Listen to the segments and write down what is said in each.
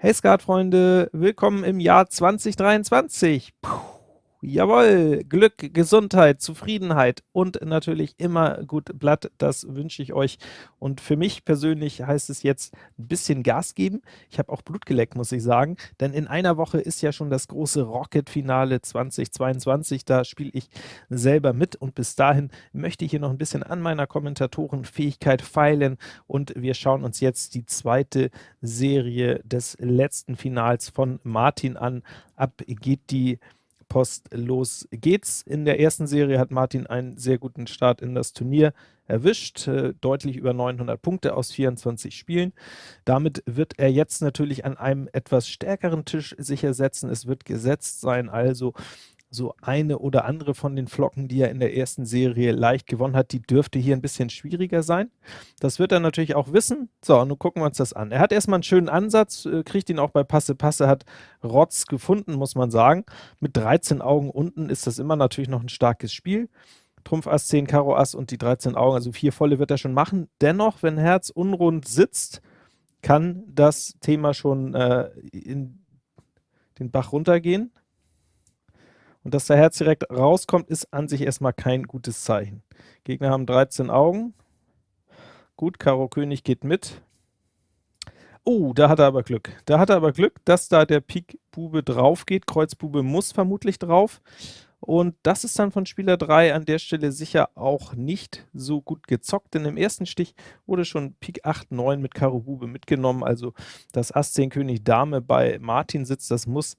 Hey Skatfreunde, willkommen im Jahr 2023. Puh. Jawohl, Glück, Gesundheit, Zufriedenheit und natürlich immer gut Blatt, das wünsche ich euch. Und für mich persönlich heißt es jetzt ein bisschen Gas geben. Ich habe auch Blut geleckt, muss ich sagen, denn in einer Woche ist ja schon das große Rocket-Finale 2022. Da spiele ich selber mit und bis dahin möchte ich hier noch ein bisschen an meiner Kommentatorenfähigkeit feilen und wir schauen uns jetzt die zweite Serie des letzten Finals von Martin an. Ab geht die Post los geht's. In der ersten Serie hat Martin einen sehr guten Start in das Turnier erwischt, äh, deutlich über 900 Punkte aus 24 Spielen. Damit wird er jetzt natürlich an einem etwas stärkeren Tisch sicher setzen. Es wird gesetzt sein, also so eine oder andere von den Flocken, die er in der ersten Serie leicht gewonnen hat, die dürfte hier ein bisschen schwieriger sein. Das wird er natürlich auch wissen. So, nun gucken wir uns das an. Er hat erstmal einen schönen Ansatz, äh, kriegt ihn auch bei Passe Passe, hat Rotz gefunden, muss man sagen. Mit 13 Augen unten ist das immer natürlich noch ein starkes Spiel. Trumpf Ass, 10 Karo Ass und die 13 Augen, also vier volle wird er schon machen. Dennoch, wenn Herz unrund sitzt, kann das Thema schon äh, in den Bach runtergehen. Und dass der Herz direkt rauskommt, ist an sich erstmal kein gutes Zeichen. Gegner haben 13 Augen. Gut, Karo König geht mit. Oh, da hat er aber Glück. Da hat er aber Glück, dass da der Pik Bube drauf geht. Kreuz Bube muss vermutlich drauf. Und das ist dann von Spieler 3 an der Stelle sicher auch nicht so gut gezockt, denn im ersten Stich wurde schon Pik 8, 9 mit Karo Bube mitgenommen, also das Ass 10 König Dame bei Martin sitzt, das muss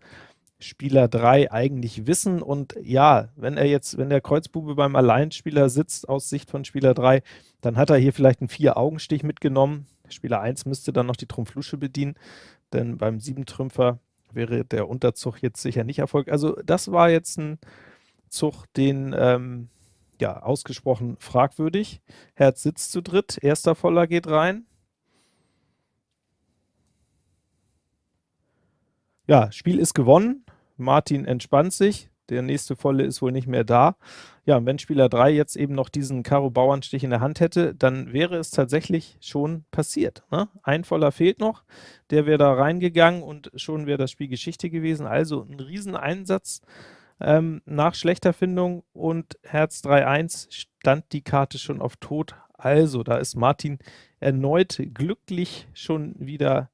Spieler 3 eigentlich wissen. Und ja, wenn er jetzt, wenn der Kreuzbube beim Alleinspieler sitzt aus Sicht von Spieler 3, dann hat er hier vielleicht einen Vier-Augenstich mitgenommen. Spieler 1 müsste dann noch die Trumpflusche bedienen, denn beim Siebentrümpfer wäre der Unterzug jetzt sicher nicht erfolgt. Also das war jetzt ein Zug, den ähm, ja, ausgesprochen fragwürdig. Herz sitzt zu dritt, erster Voller geht rein. Ja, Spiel ist gewonnen. Martin entspannt sich. Der nächste Volle ist wohl nicht mehr da. Ja, wenn Spieler 3 jetzt eben noch diesen Karo-Bauernstich in der Hand hätte, dann wäre es tatsächlich schon passiert. Ne? Ein Voller fehlt noch, der wäre da reingegangen und schon wäre das Spiel Geschichte gewesen. Also ein Rieseneinsatz ähm, nach schlechter Findung und Herz 3-1 stand die Karte schon auf Tod. Also, da ist Martin erneut glücklich schon wieder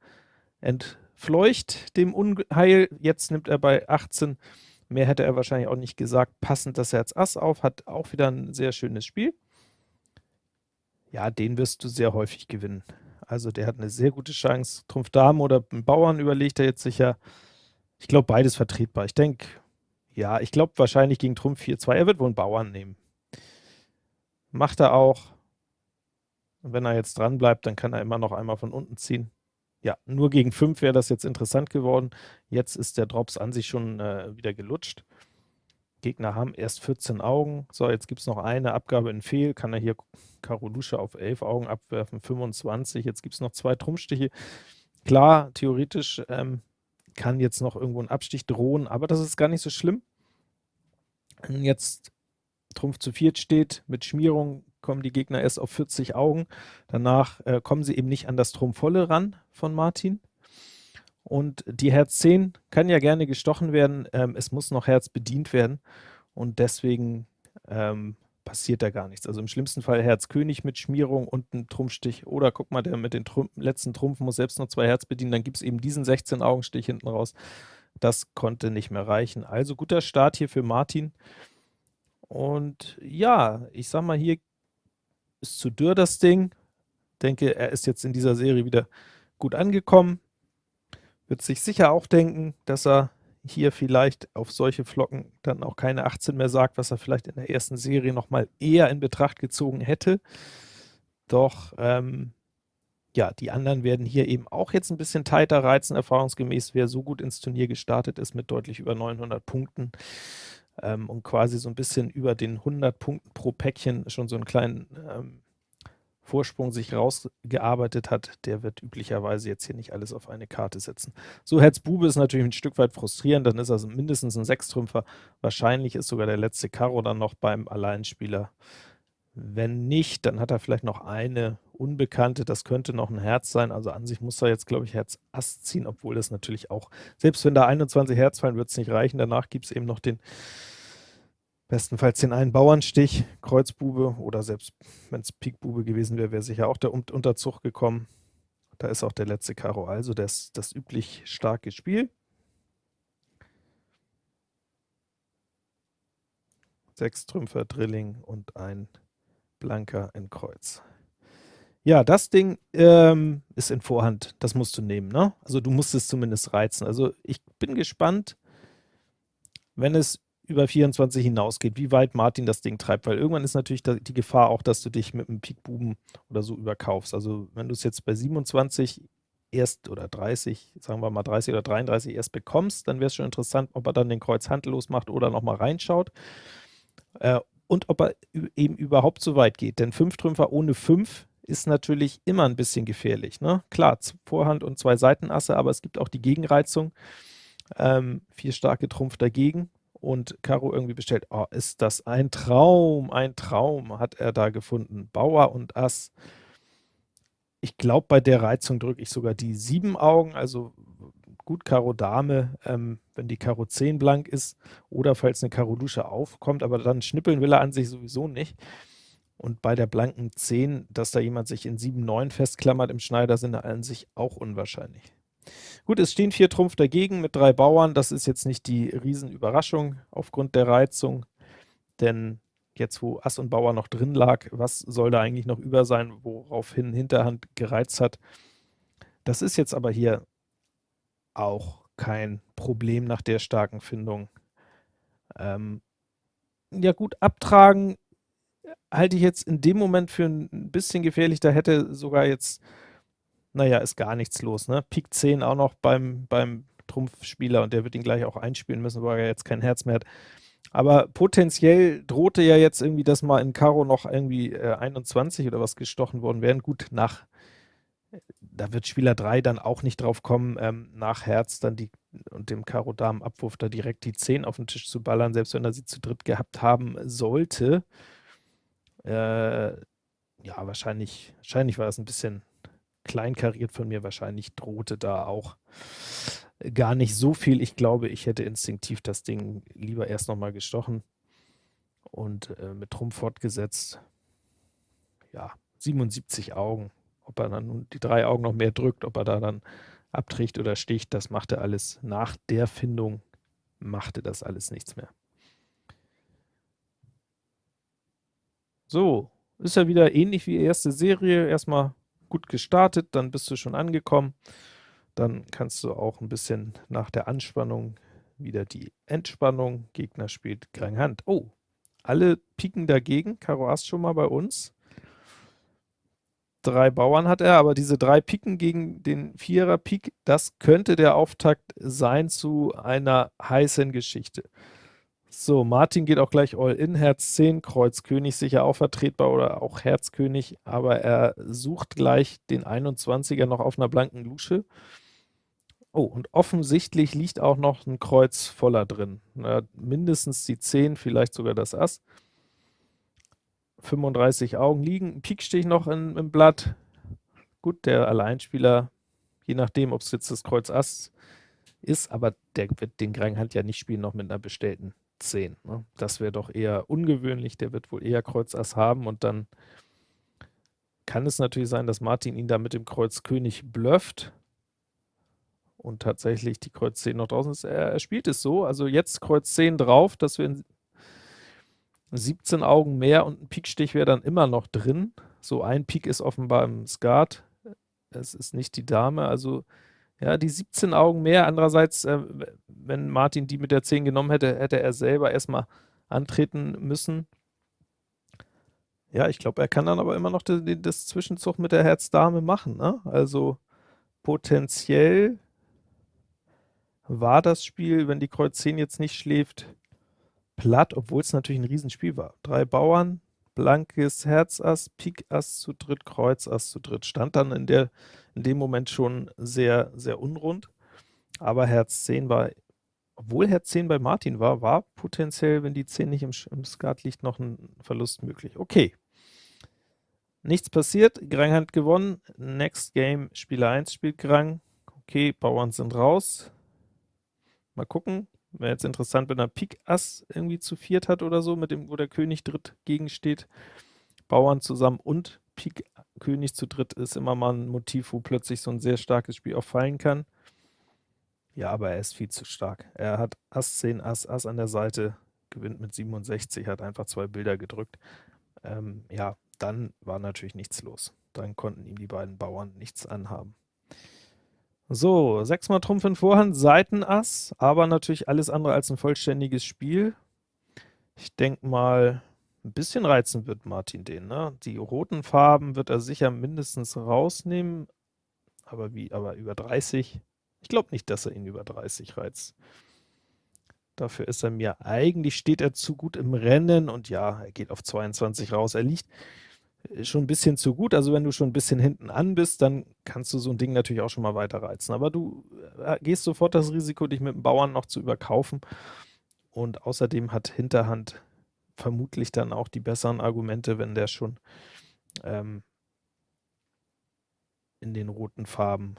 entfernt fleucht dem Unheil. Jetzt nimmt er bei 18, mehr hätte er wahrscheinlich auch nicht gesagt, passend das Herz Ass auf, hat auch wieder ein sehr schönes Spiel. Ja, den wirst du sehr häufig gewinnen. Also der hat eine sehr gute Chance. Trumpf Dame oder Bauern überlegt er jetzt sicher. Ich glaube, beides vertretbar. Ich denke, ja, ich glaube wahrscheinlich gegen Trumpf 4-2. Er wird wohl einen Bauern nehmen. Macht er auch. Und wenn er jetzt dran bleibt, dann kann er immer noch einmal von unten ziehen. Ja, nur gegen 5 wäre das jetzt interessant geworden. Jetzt ist der Drops an sich schon äh, wieder gelutscht. Gegner haben erst 14 Augen. So, jetzt gibt es noch eine Abgabe in Fehl. Kann er hier Karo Lusche auf 11 Augen abwerfen, 25. Jetzt gibt es noch zwei Trumpfstiche. Klar, theoretisch ähm, kann jetzt noch irgendwo ein Abstich drohen, aber das ist gar nicht so schlimm. Jetzt Trumpf zu viert steht, mit Schmierung kommen die Gegner erst auf 40 Augen. Danach äh, kommen sie eben nicht an das Trumpfvolle ran von Martin. Und die Herz 10 kann ja gerne gestochen werden, ähm, es muss noch Herz bedient werden und deswegen ähm, passiert da gar nichts. Also im schlimmsten Fall Herz König mit Schmierung und ein Trumpfstich oder guck mal, der mit den Trump letzten Trumpfen muss selbst noch zwei Herz bedienen, dann gibt es eben diesen 16 Augenstich hinten raus. Das konnte nicht mehr reichen. Also guter Start hier für Martin. Und ja, ich sag mal, hier ist zu dürr das Ding. Denke, er ist jetzt in dieser Serie wieder gut angekommen. Wird sich sicher auch denken, dass er hier vielleicht auf solche Flocken dann auch keine 18 mehr sagt, was er vielleicht in der ersten Serie nochmal eher in Betracht gezogen hätte. Doch ähm, ja, die anderen werden hier eben auch jetzt ein bisschen tighter reizen, erfahrungsgemäß, wer so gut ins Turnier gestartet ist mit deutlich über 900 Punkten ähm, und quasi so ein bisschen über den 100 Punkten pro Päckchen schon so einen kleinen ähm, Vorsprung sich rausgearbeitet hat, der wird üblicherweise jetzt hier nicht alles auf eine Karte setzen. So, Herz Bube ist natürlich ein Stück weit frustrierend, dann ist er mindestens ein Sechstrümpfer. Wahrscheinlich ist sogar der letzte Karo dann noch beim Alleinspieler. Wenn nicht, dann hat er vielleicht noch eine Unbekannte, das könnte noch ein Herz sein, also an sich muss er jetzt, glaube ich, Herz Ass ziehen, obwohl das natürlich auch, selbst wenn da 21 Herz fallen, wird es nicht reichen, danach gibt es eben noch den, bestenfalls den einen Bauernstich, Kreuzbube, oder selbst wenn es Pikbube gewesen wäre, wäre sicher auch der Unterzug gekommen. Da ist auch der letzte Karo, also das, das üblich starke Spiel. Sechs Trümpfer, Drilling und ein Blanker in Kreuz. Ja, das Ding ähm, ist in Vorhand, das musst du nehmen, ne? Also du musst es zumindest reizen. Also ich bin gespannt, wenn es über 24 hinausgeht, wie weit Martin das Ding treibt, weil irgendwann ist natürlich die Gefahr auch, dass du dich mit einem Pikbuben oder so überkaufst. Also wenn du es jetzt bei 27 erst oder 30, sagen wir mal 30 oder 33 erst bekommst, dann wäre es schon interessant, ob er dann den Kreuz handlos macht oder nochmal reinschaut. Äh, und ob er eben überhaupt so weit geht. Denn 5 Trümpfer ohne 5 ist natürlich immer ein bisschen gefährlich. Ne? Klar, Vorhand und zwei Seitenasse, aber es gibt auch die Gegenreizung. Ähm, vier starke Trumpf dagegen und Karo irgendwie bestellt. Oh, ist das ein Traum, ein Traum hat er da gefunden. Bauer und Ass. Ich glaube, bei der Reizung drücke ich sogar die sieben Augen, also gut Karo Dame, ähm, wenn die Karo 10 blank ist oder falls eine Karo Dusche aufkommt, aber dann schnippeln will er an sich sowieso nicht. Und bei der blanken 10, dass da jemand sich in 7, 9 festklammert im Schneidersinne, an sich auch unwahrscheinlich. Gut, es stehen vier Trumpf dagegen mit drei Bauern. Das ist jetzt nicht die Riesenüberraschung aufgrund der Reizung, denn jetzt, wo Ass und Bauer noch drin lag, was soll da eigentlich noch über sein, woraufhin Hinterhand gereizt hat. Das ist jetzt aber hier auch kein Problem nach der starken Findung. Ähm, ja gut, abtragen halte ich jetzt in dem Moment für ein bisschen gefährlich. Da hätte sogar jetzt, naja, ist gar nichts los. Ne? Pik 10 auch noch beim, beim Trumpfspieler und der wird ihn gleich auch einspielen müssen, weil er jetzt kein Herz mehr hat. Aber potenziell drohte ja jetzt irgendwie, dass mal in Karo noch irgendwie äh, 21 oder was gestochen worden wären. Gut, nach da wird Spieler 3 dann auch nicht drauf kommen, ähm, nach Herz dann die und dem Karo-Damen-Abwurf da direkt die 10 auf den Tisch zu ballern, selbst wenn er sie zu dritt gehabt haben sollte. Äh, ja, wahrscheinlich, wahrscheinlich war das ein bisschen kleinkariert von mir. Wahrscheinlich drohte da auch gar nicht so viel. Ich glaube, ich hätte instinktiv das Ding lieber erst nochmal gestochen und äh, mit Trumpf fortgesetzt. Ja, 77 Augen. Ob er dann die drei Augen noch mehr drückt, ob er da dann abträgt oder sticht, das machte alles nach der Findung, machte das alles nichts mehr. So, ist ja wieder ähnlich wie erste Serie. Erstmal gut gestartet, dann bist du schon angekommen. Dann kannst du auch ein bisschen nach der Anspannung wieder die Entspannung. Gegner spielt Krang Hand. Oh, alle pieken dagegen. Karo Ass schon mal bei uns drei Bauern hat er, aber diese drei Piken gegen den Vierer Pik, das könnte der Auftakt sein zu einer heißen Geschichte. So, Martin geht auch gleich All-In, Herz 10, Kreuz König sicher auch vertretbar oder auch Herz König, aber er sucht gleich den 21er noch auf einer blanken Lusche. Oh, und offensichtlich liegt auch noch ein Kreuz voller drin. Na, mindestens die 10, vielleicht sogar das Ass. 35 Augen liegen, ein Pikstich noch in, im Blatt. Gut, der Alleinspieler, je nachdem, ob es jetzt das Kreuz Ass ist, aber der wird den Hand ja nicht spielen, noch mit einer bestellten 10. Ne? Das wäre doch eher ungewöhnlich, der wird wohl eher Kreuz Ass haben und dann kann es natürlich sein, dass Martin ihn da mit dem Kreuz König blufft und tatsächlich die Kreuz 10 noch draußen ist. Er, er spielt es so, also jetzt Kreuz 10 drauf, dass wir in 17 Augen mehr und ein Pikstich wäre dann immer noch drin. So ein Pik ist offenbar im Skat. Es ist nicht die Dame, also ja, die 17 Augen mehr. Andererseits, äh, wenn Martin die mit der 10 genommen hätte, hätte er selber erstmal antreten müssen. Ja, ich glaube, er kann dann aber immer noch die, das Zwischenzug mit der Herz-Dame machen. Ne? Also potenziell war das Spiel, wenn die Kreuz 10 jetzt nicht schläft, platt, obwohl es natürlich ein Riesenspiel war. Drei Bauern, blankes Herzass, Pik Ass zu dritt, Kreuz Ass zu dritt. Stand dann in, der, in dem Moment schon sehr, sehr unrund. Aber Herz 10 war, obwohl Herz 10 bei Martin war, war potenziell, wenn die 10 nicht im, im Skat liegt, noch ein Verlust möglich. Okay, nichts passiert, Grang hat gewonnen, next game, Spieler 1 spielt Grang, okay, Bauern sind raus, mal gucken, wäre jetzt interessant, wenn er Pik Ass irgendwie zu viert hat oder so, mit dem, wo der König dritt gegensteht, Bauern zusammen und Pik König zu dritt ist immer mal ein Motiv, wo plötzlich so ein sehr starkes Spiel auch fallen kann. Ja, aber er ist viel zu stark. Er hat Ass 10, Ass, Ass an der Seite, gewinnt mit 67, hat einfach zwei Bilder gedrückt. Ähm, ja, dann war natürlich nichts los. Dann konnten ihm die beiden Bauern nichts anhaben. So, sechsmal Trumpf in Vorhand, Seitenass, aber natürlich alles andere als ein vollständiges Spiel. Ich denke mal, ein bisschen reizen wird Martin den, ne? Die roten Farben wird er sicher mindestens rausnehmen, aber wie, aber über 30 ich glaube nicht, dass er ihn über 30 reizt. Dafür ist er mir, eigentlich steht er zu gut im Rennen und ja, er geht auf 22 raus. Er liegt äh, schon ein bisschen zu gut, also wenn du schon ein bisschen hinten an bist, dann kannst du so ein Ding natürlich auch schon mal weiter reizen. Aber du äh, gehst sofort das Risiko, dich mit dem Bauern noch zu überkaufen und außerdem hat Hinterhand vermutlich dann auch die besseren Argumente, wenn der schon ähm, in den roten Farben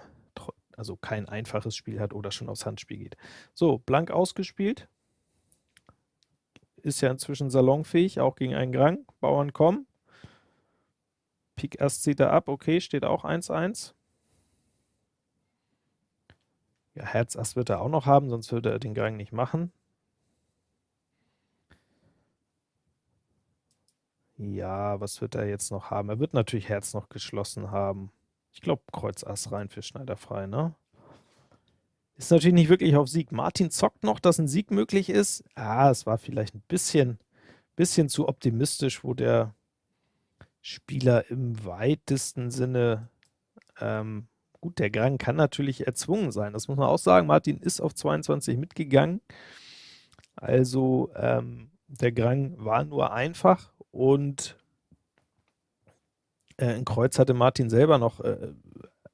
also kein einfaches Spiel hat oder schon aufs Handspiel geht. So, blank ausgespielt. Ist ja inzwischen salonfähig, auch gegen einen Grang. Bauern kommen. Pik Ass zieht er ab, okay, steht auch 1-1. Ja, Herz Ass wird er auch noch haben, sonst würde er den Grang nicht machen. Ja, was wird er jetzt noch haben? Er wird natürlich Herz noch geschlossen haben. Ich glaube, Kreuz Ass rein für Schneider frei, ne? Ist natürlich nicht wirklich auf Sieg. Martin zockt noch, dass ein Sieg möglich ist. Ah, es war vielleicht ein bisschen, bisschen zu optimistisch, wo der Spieler im weitesten Sinne, ähm, gut, der Grang kann natürlich erzwungen sein. Das muss man auch sagen. Martin ist auf 22 mitgegangen. Also ähm, der Grang war nur einfach und äh, in Kreuz hatte Martin selber noch äh,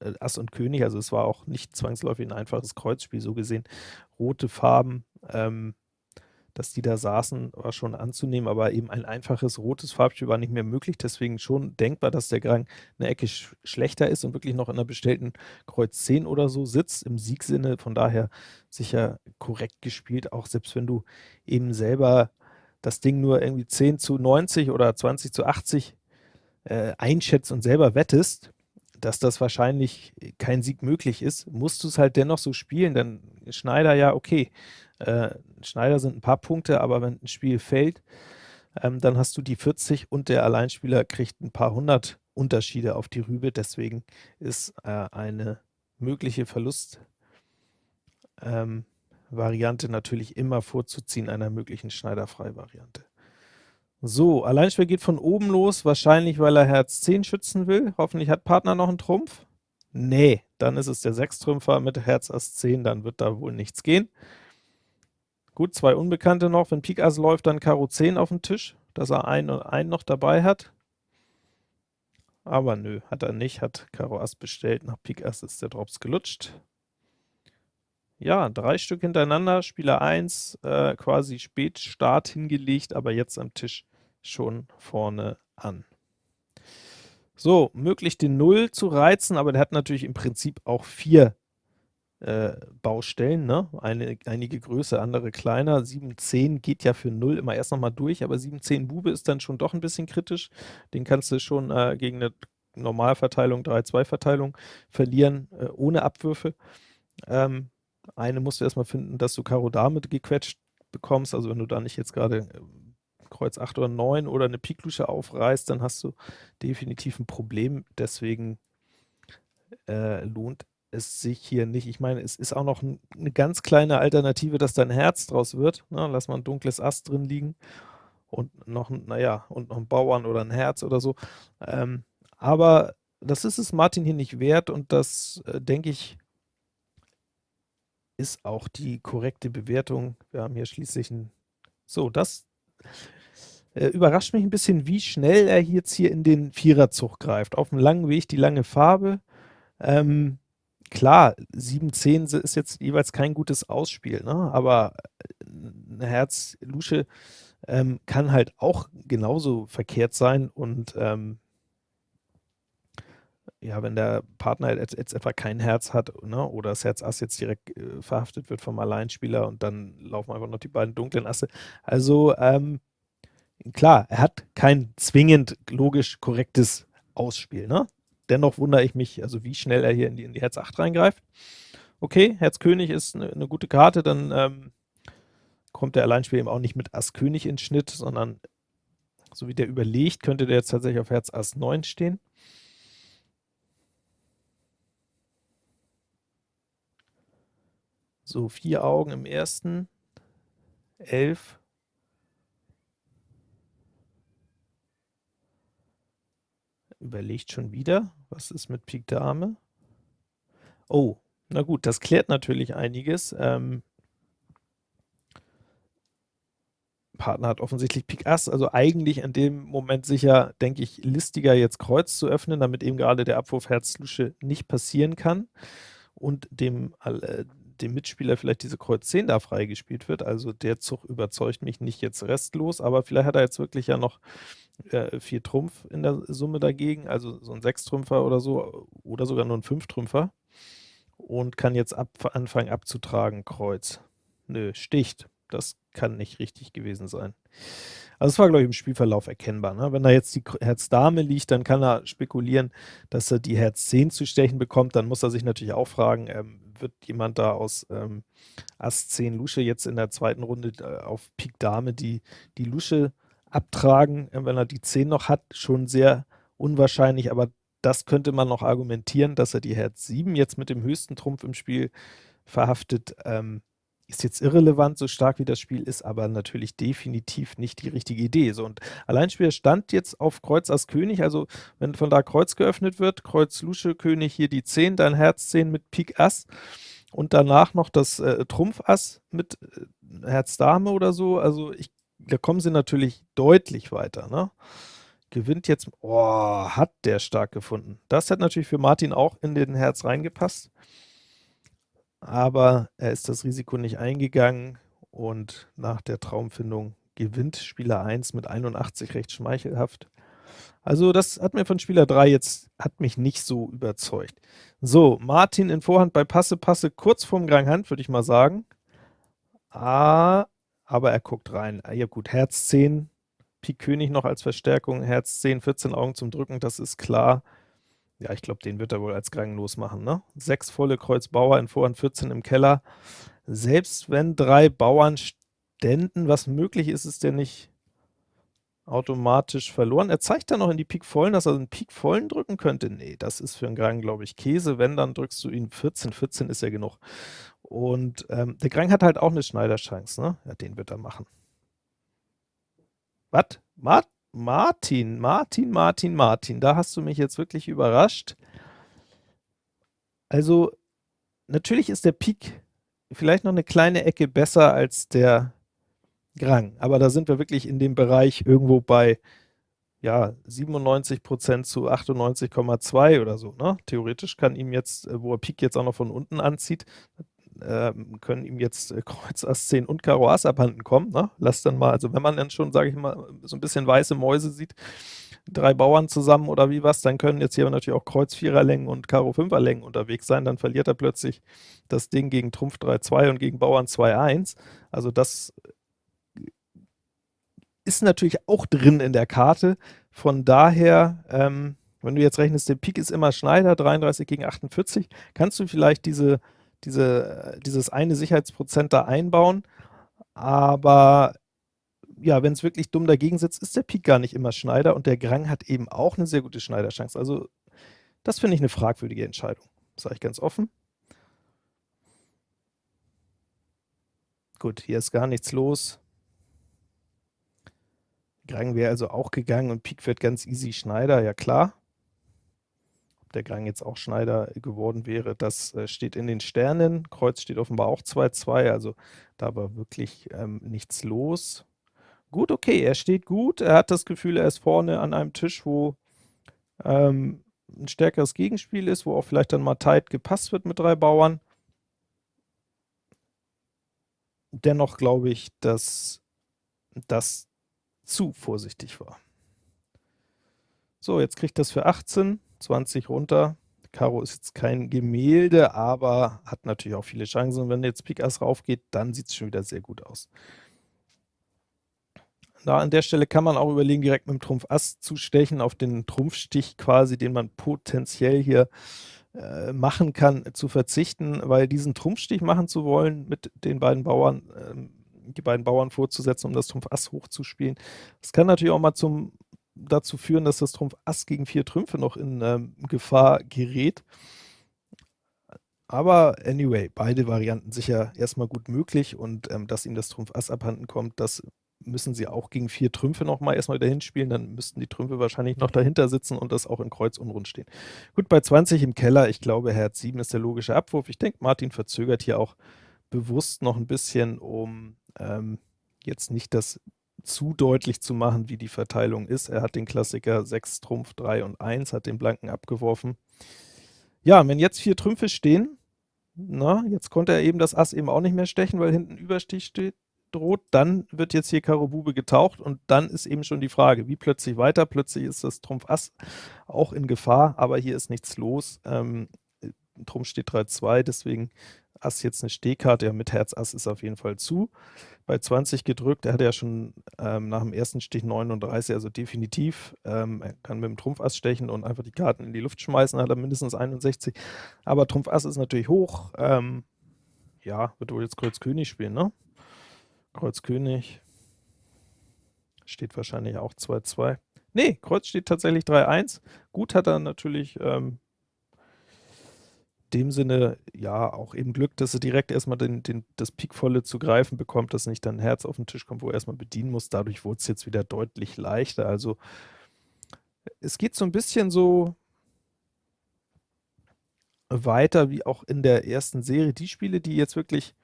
äh, Ass und König, also es war auch nicht zwangsläufig ein einfaches Kreuzspiel, so gesehen. Rote Farben, ähm, dass die da saßen, war schon anzunehmen, aber eben ein einfaches rotes Farbspiel war nicht mehr möglich, deswegen schon denkbar, dass der Grang eine Ecke sch schlechter ist und wirklich noch in einer bestellten Kreuz 10 oder so sitzt, im Siegsinne, von daher sicher korrekt gespielt, auch selbst wenn du eben selber das Ding nur irgendwie 10 zu 90 oder 20 zu 80 äh, einschätzt und selber wettest, dass das wahrscheinlich kein Sieg möglich ist, musst du es halt dennoch so spielen, dann Schneider ja, okay, äh, Schneider sind ein paar Punkte, aber wenn ein Spiel fällt, ähm, dann hast du die 40 und der Alleinspieler kriegt ein paar hundert Unterschiede auf die Rübe, deswegen ist äh, eine mögliche Verlustvariante ähm, natürlich immer vorzuziehen einer möglichen Schneiderfrei-Variante. So, Alleinspieler geht von oben los, wahrscheinlich, weil er Herz 10 schützen will. Hoffentlich hat Partner noch einen Trumpf. Nee, dann ist es der Sechstrümpfer mit Herz Ass 10, dann wird da wohl nichts gehen. Gut, zwei Unbekannte noch. Wenn Pik Ass läuft, dann Karo 10 auf dem Tisch, dass er einen und einen noch dabei hat. Aber nö, hat er nicht, hat Karo Ass bestellt. Nach Pik Ass ist der Drops gelutscht. Ja, drei Stück hintereinander, Spieler 1 äh, quasi Spätstart hingelegt, aber jetzt am Tisch schon vorne an. So, möglich den 0 zu reizen, aber der hat natürlich im Prinzip auch vier äh, Baustellen, ne? Eine, einige größer, andere kleiner. 7, 10 geht ja für 0 immer erst nochmal durch, aber 7, 10 Bube ist dann schon doch ein bisschen kritisch. Den kannst du schon äh, gegen eine Normalverteilung, 3-2-Verteilung verlieren, äh, ohne Abwürfe. Ähm, eine musst du erstmal finden, dass du Karo Dame gequetscht bekommst, also wenn du da nicht jetzt gerade Kreuz 8 oder 9 oder eine Piklusche aufreißt, dann hast du definitiv ein Problem. Deswegen äh, lohnt es sich hier nicht. Ich meine, es ist auch noch ein, eine ganz kleine Alternative, dass da ein Herz draus wird. Ne? Lass mal ein dunkles Ast drin liegen und noch, naja, und noch ein Bauern oder ein Herz oder so. Ähm, aber das ist es Martin hier nicht wert und das, äh, denke ich, ist auch die korrekte Bewertung. Wir haben hier schließlich ein so, das äh, überrascht mich ein bisschen, wie schnell er jetzt hier in den Viererzug greift. Auf dem langen Weg die lange Farbe. Ähm, klar, 7, 10 ist jetzt jeweils kein gutes Ausspiel, ne? aber eine Herz-Lusche ähm, kann halt auch genauso verkehrt sein und ähm, ja, wenn der Partner jetzt, jetzt etwa kein Herz hat, ne, oder das Herz Ass jetzt direkt äh, verhaftet wird vom Alleinspieler und dann laufen einfach noch die beiden dunklen Asse. Also, ähm, klar, er hat kein zwingend logisch korrektes Ausspiel, ne? Dennoch wundere ich mich, also wie schnell er hier in die, in die Herz 8 reingreift. Okay, Herz König ist eine, eine gute Karte, dann ähm, kommt der Alleinspieler eben auch nicht mit Ass König ins Schnitt, sondern so wie der überlegt, könnte der jetzt tatsächlich auf Herz Ass 9 stehen. So, vier Augen im ersten, elf. Überlegt schon wieder, was ist mit Pik Dame? Oh, na gut, das klärt natürlich einiges. Ähm, Partner hat offensichtlich Pik Ass, also eigentlich in dem Moment sicher, denke ich, listiger jetzt Kreuz zu öffnen, damit eben gerade der Abwurf Herz Lusche nicht passieren kann und dem, äh, dem Mitspieler vielleicht diese Kreuz 10 da freigespielt wird. Also der Zug überzeugt mich nicht jetzt restlos, aber vielleicht hat er jetzt wirklich ja noch äh, vier Trumpf in der Summe dagegen, also so ein Sechstrümpfer oder so, oder sogar nur ein Fünftrümpfer und kann jetzt ab, anfangen abzutragen, Kreuz. Nö, sticht. Das kann nicht richtig gewesen sein. Also es war, glaube ich, im Spielverlauf erkennbar. Ne? Wenn da jetzt die Herz-Dame liegt, dann kann er spekulieren, dass er die Herz 10 zu stechen bekommt. Dann muss er sich natürlich auch fragen, ähm, wird jemand da aus ähm, Ass 10 Lusche jetzt in der zweiten Runde äh, auf Pik Dame die, die Lusche abtragen, äh, wenn er die 10 noch hat, schon sehr unwahrscheinlich, aber das könnte man noch argumentieren, dass er die Herz 7 jetzt mit dem höchsten Trumpf im Spiel verhaftet. Ähm, ist jetzt irrelevant, so stark wie das Spiel ist, aber natürlich definitiv nicht die richtige Idee. So, und Alleinspieler stand jetzt auf Kreuz Ass König, also wenn von da Kreuz geöffnet wird, Kreuz Lusche König, hier die 10, dann Herz 10 mit Pik Ass und danach noch das äh, Trumpf Ass mit äh, Herz Dame oder so, also ich, da kommen sie natürlich deutlich weiter, ne? Gewinnt jetzt, oh, hat der stark gefunden. Das hat natürlich für Martin auch in den Herz reingepasst aber er ist das Risiko nicht eingegangen und nach der Traumfindung gewinnt Spieler 1 mit 81 recht schmeichelhaft. Also das hat mir von Spieler 3 jetzt, hat mich nicht so überzeugt. So, Martin in Vorhand bei Passe, Passe kurz vorm Grand Hand, würde ich mal sagen. Ah, aber er guckt rein. Ah, ja gut, Herz 10, Pik König noch als Verstärkung, Herz 10, 14 Augen zum Drücken, das ist klar. Ja, ich glaube, den wird er wohl als ganglos machen, ne? Sechs volle Kreuz Bauer in Vorhand 14 im Keller. Selbst wenn drei Bauern ständen, was möglich ist, ist der nicht automatisch verloren. Er zeigt dann noch in die Pik vollen, dass er einen Pik vollen drücken könnte. Nee, das ist für einen Grang, glaube ich, Käse. Wenn, dann drückst du ihn 14. 14 ist ja genug. Und ähm, der Grang hat halt auch eine Schneiderchance, ne? Ja, den wird er machen. Was? Mart Martin, Martin, Martin, Martin, da hast du mich jetzt wirklich überrascht. Also, natürlich ist der Pik vielleicht noch eine kleine Ecke besser als der Grang, aber da sind wir wirklich in dem Bereich irgendwo bei ja, 97% zu 98,2 oder so. Ne? Theoretisch kann ihm jetzt, äh, wo er Pik jetzt auch noch von unten anzieht, können ihm jetzt Kreuz Ass 10 und Karo Ass abhanden kommen. Ne? Lass dann mal, also wenn man dann schon, sage ich mal, so ein bisschen weiße Mäuse sieht, drei Bauern zusammen oder wie was, dann können jetzt hier natürlich auch Kreuz 4er Längen und Karo 5er Längen unterwegs sein, dann verliert er plötzlich das Ding gegen Trumpf 3-2 und gegen Bauern 2-1. Also das ist natürlich auch drin in der Karte. Von daher, ähm, wenn du jetzt rechnest, der Pik ist immer Schneider, 33 gegen 48, kannst du vielleicht diese diese, dieses eine Sicherheitsprozent da einbauen, aber ja, wenn es wirklich dumm dagegen sitzt, ist der Pik gar nicht immer Schneider und der Grang hat eben auch eine sehr gute Schneiderchance. Also das finde ich eine fragwürdige Entscheidung, sage ich ganz offen. Gut, hier ist gar nichts los. Grang wäre also auch gegangen und Pik wird ganz easy Schneider, ja klar der Gang jetzt auch Schneider geworden wäre, das äh, steht in den Sternen. Kreuz steht offenbar auch 2-2, also da war wirklich ähm, nichts los. Gut, okay, er steht gut, er hat das Gefühl, er ist vorne an einem Tisch, wo ähm, ein stärkeres Gegenspiel ist, wo auch vielleicht dann mal tight gepasst wird mit drei Bauern. Dennoch glaube ich, dass das zu vorsichtig war. So, jetzt kriegt das für 18. 20 runter. Karo ist jetzt kein Gemälde, aber hat natürlich auch viele Chancen. Und wenn jetzt Pik Ass raufgeht, dann sieht es schon wieder sehr gut aus. Da an der Stelle kann man auch überlegen, direkt mit dem Trumpf Ass zu stechen, auf den Trumpfstich quasi, den man potenziell hier äh, machen kann, zu verzichten, weil diesen Trumpfstich machen zu wollen mit den beiden Bauern, äh, die beiden Bauern vorzusetzen, um das Trumpf Ass hochzuspielen, das kann natürlich auch mal zum dazu führen, dass das Trumpf Ass gegen vier Trümpfe noch in ähm, Gefahr gerät. Aber anyway, beide Varianten sicher erstmal gut möglich und ähm, dass ihm das Trumpf Ass abhanden kommt, das müssen sie auch gegen vier Trümpfe nochmal erstmal dahin spielen, dann müssten die Trümpfe wahrscheinlich noch dahinter sitzen und das auch in Kreuz unrund stehen. Gut, bei 20 im Keller, ich glaube Herz 7 ist der logische Abwurf. Ich denke, Martin verzögert hier auch bewusst noch ein bisschen, um ähm, jetzt nicht das zu deutlich zu machen, wie die Verteilung ist. Er hat den Klassiker 6 Trumpf, 3 und 1, hat den Blanken abgeworfen. Ja, wenn jetzt vier Trümpfe stehen, na, jetzt konnte er eben das Ass eben auch nicht mehr stechen, weil hinten Überstich steht, droht, dann wird jetzt hier Karo Bube getaucht und dann ist eben schon die Frage, wie plötzlich weiter? Plötzlich ist das Trumpf Ass auch in Gefahr, aber hier ist nichts los. Ähm, Trumpf steht 3-2, deswegen Ass jetzt eine Stehkarte, ja mit Herz Ass ist auf jeden Fall zu. Bei 20 gedrückt, er hatte ja schon ähm, nach dem ersten Stich 39, also definitiv, ähm, er kann mit dem Trumpf Ass stechen und einfach die Karten in die Luft schmeißen, hat er mindestens 61, aber Trumpf Ass ist natürlich hoch, ähm, ja, wird wohl jetzt Kreuz König spielen, ne? Kreuz König steht wahrscheinlich auch 2-2. Ne, Kreuz steht tatsächlich 3-1. Gut hat er natürlich ähm, dem Sinne ja auch eben Glück, dass er direkt erstmal den, den, das Pikvolle zu greifen bekommt, dass nicht dann ein Herz auf den Tisch kommt, wo er erstmal bedienen muss. Dadurch wurde es jetzt wieder deutlich leichter. Also es geht so ein bisschen so weiter wie auch in der ersten Serie. Die Spiele, die jetzt wirklich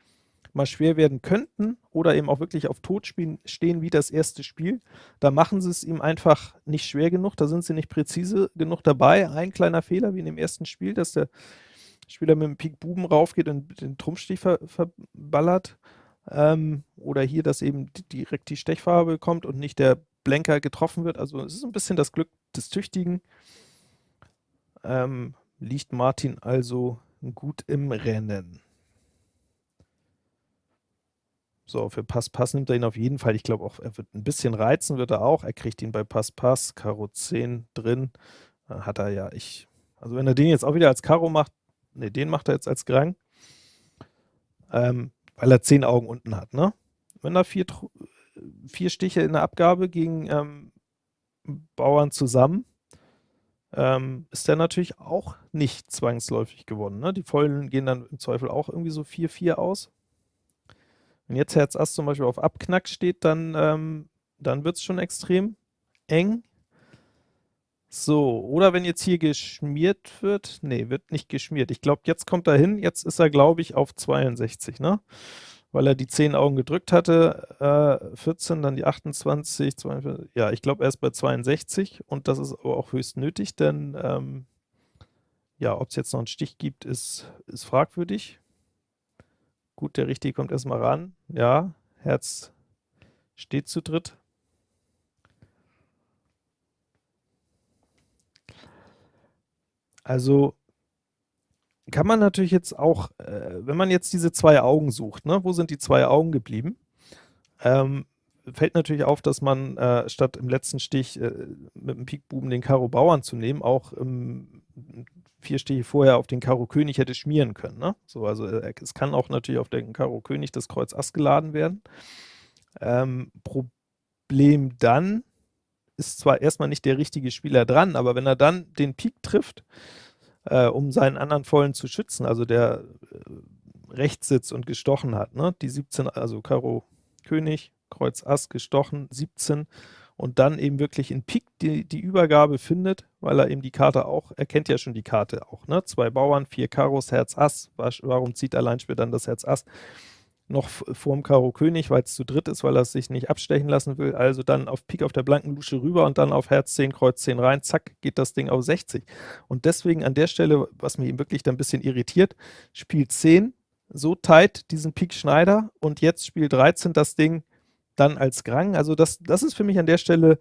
mal schwer werden könnten oder eben auch wirklich auf Tod stehen wie das erste Spiel, da machen sie es ihm einfach nicht schwer genug, da sind sie nicht präzise genug dabei. Ein kleiner Fehler wie in dem ersten Spiel, dass der Spieler mit dem Pik Buben raufgeht und den Trumpfstich ver verballert. Ähm, oder hier, dass eben direkt die Stechfarbe kommt und nicht der Blenker getroffen wird. Also es ist ein bisschen das Glück des Tüchtigen. Ähm, liegt Martin also gut im Rennen. So, für Pass Pass nimmt er ihn auf jeden Fall. Ich glaube auch, er wird ein bisschen reizen, wird er auch. Er kriegt ihn bei Pass Pass, Karo 10 drin. Dann hat er ja, ich, also wenn er den jetzt auch wieder als Karo macht, ne, den macht er jetzt als Grang, ähm, weil er 10 Augen unten hat, ne? Wenn er vier, vier Stiche in der Abgabe gegen ähm, Bauern zusammen, ähm, ist der natürlich auch nicht zwangsläufig gewonnen. Ne? Die Vollen gehen dann im Zweifel auch irgendwie so 4-4 aus. Wenn jetzt Herz Ass zum Beispiel auf Abknack steht, dann, ähm, dann wird es schon extrem eng. So, oder wenn jetzt hier geschmiert wird, nee, wird nicht geschmiert. Ich glaube, jetzt kommt er hin, jetzt ist er, glaube ich, auf 62, ne? Weil er die 10 Augen gedrückt hatte, äh, 14, dann die 28, 42, ja, ich glaube, er ist bei 62 und das ist aber auch höchst nötig, denn, ähm, ja, ob es jetzt noch einen Stich gibt, ist, ist fragwürdig. Gut, der Richtige kommt erstmal ran. Ja, Herz steht zu dritt. Also kann man natürlich jetzt auch, äh, wenn man jetzt diese zwei Augen sucht, ne, wo sind die zwei Augen geblieben? Ähm, fällt natürlich auf, dass man äh, statt im letzten Stich äh, mit dem Pikbuben den Karo Bauern zu nehmen, auch ähm, vier Stiche vorher auf den Karo König hätte schmieren können. Ne? So, also äh, es kann auch natürlich auf den Karo König das Kreuz Ass geladen werden. Ähm, Problem dann ist zwar erstmal nicht der richtige Spieler dran, aber wenn er dann den Pik trifft, äh, um seinen anderen Vollen zu schützen, also der äh, rechts sitzt und gestochen hat, ne? die 17, also Karo König, Kreuz Ass gestochen, 17 und dann eben wirklich in Pik die, die Übergabe findet, weil er eben die Karte auch, er kennt ja schon die Karte auch, ne? Zwei Bauern, vier Karos, Herz Ass, warum zieht Alleinspiel dann das Herz Ass? Noch vorm Karo König, weil es zu dritt ist, weil er sich nicht abstechen lassen will, also dann auf Pik auf der blanken Lusche rüber und dann auf Herz 10, Kreuz 10 rein, zack, geht das Ding auf 60. Und deswegen an der Stelle, was mich wirklich dann ein bisschen irritiert, spielt 10 so tight diesen Pik Schneider und jetzt spielt 13 das Ding dann als Grang. Also das, das ist für mich an der Stelle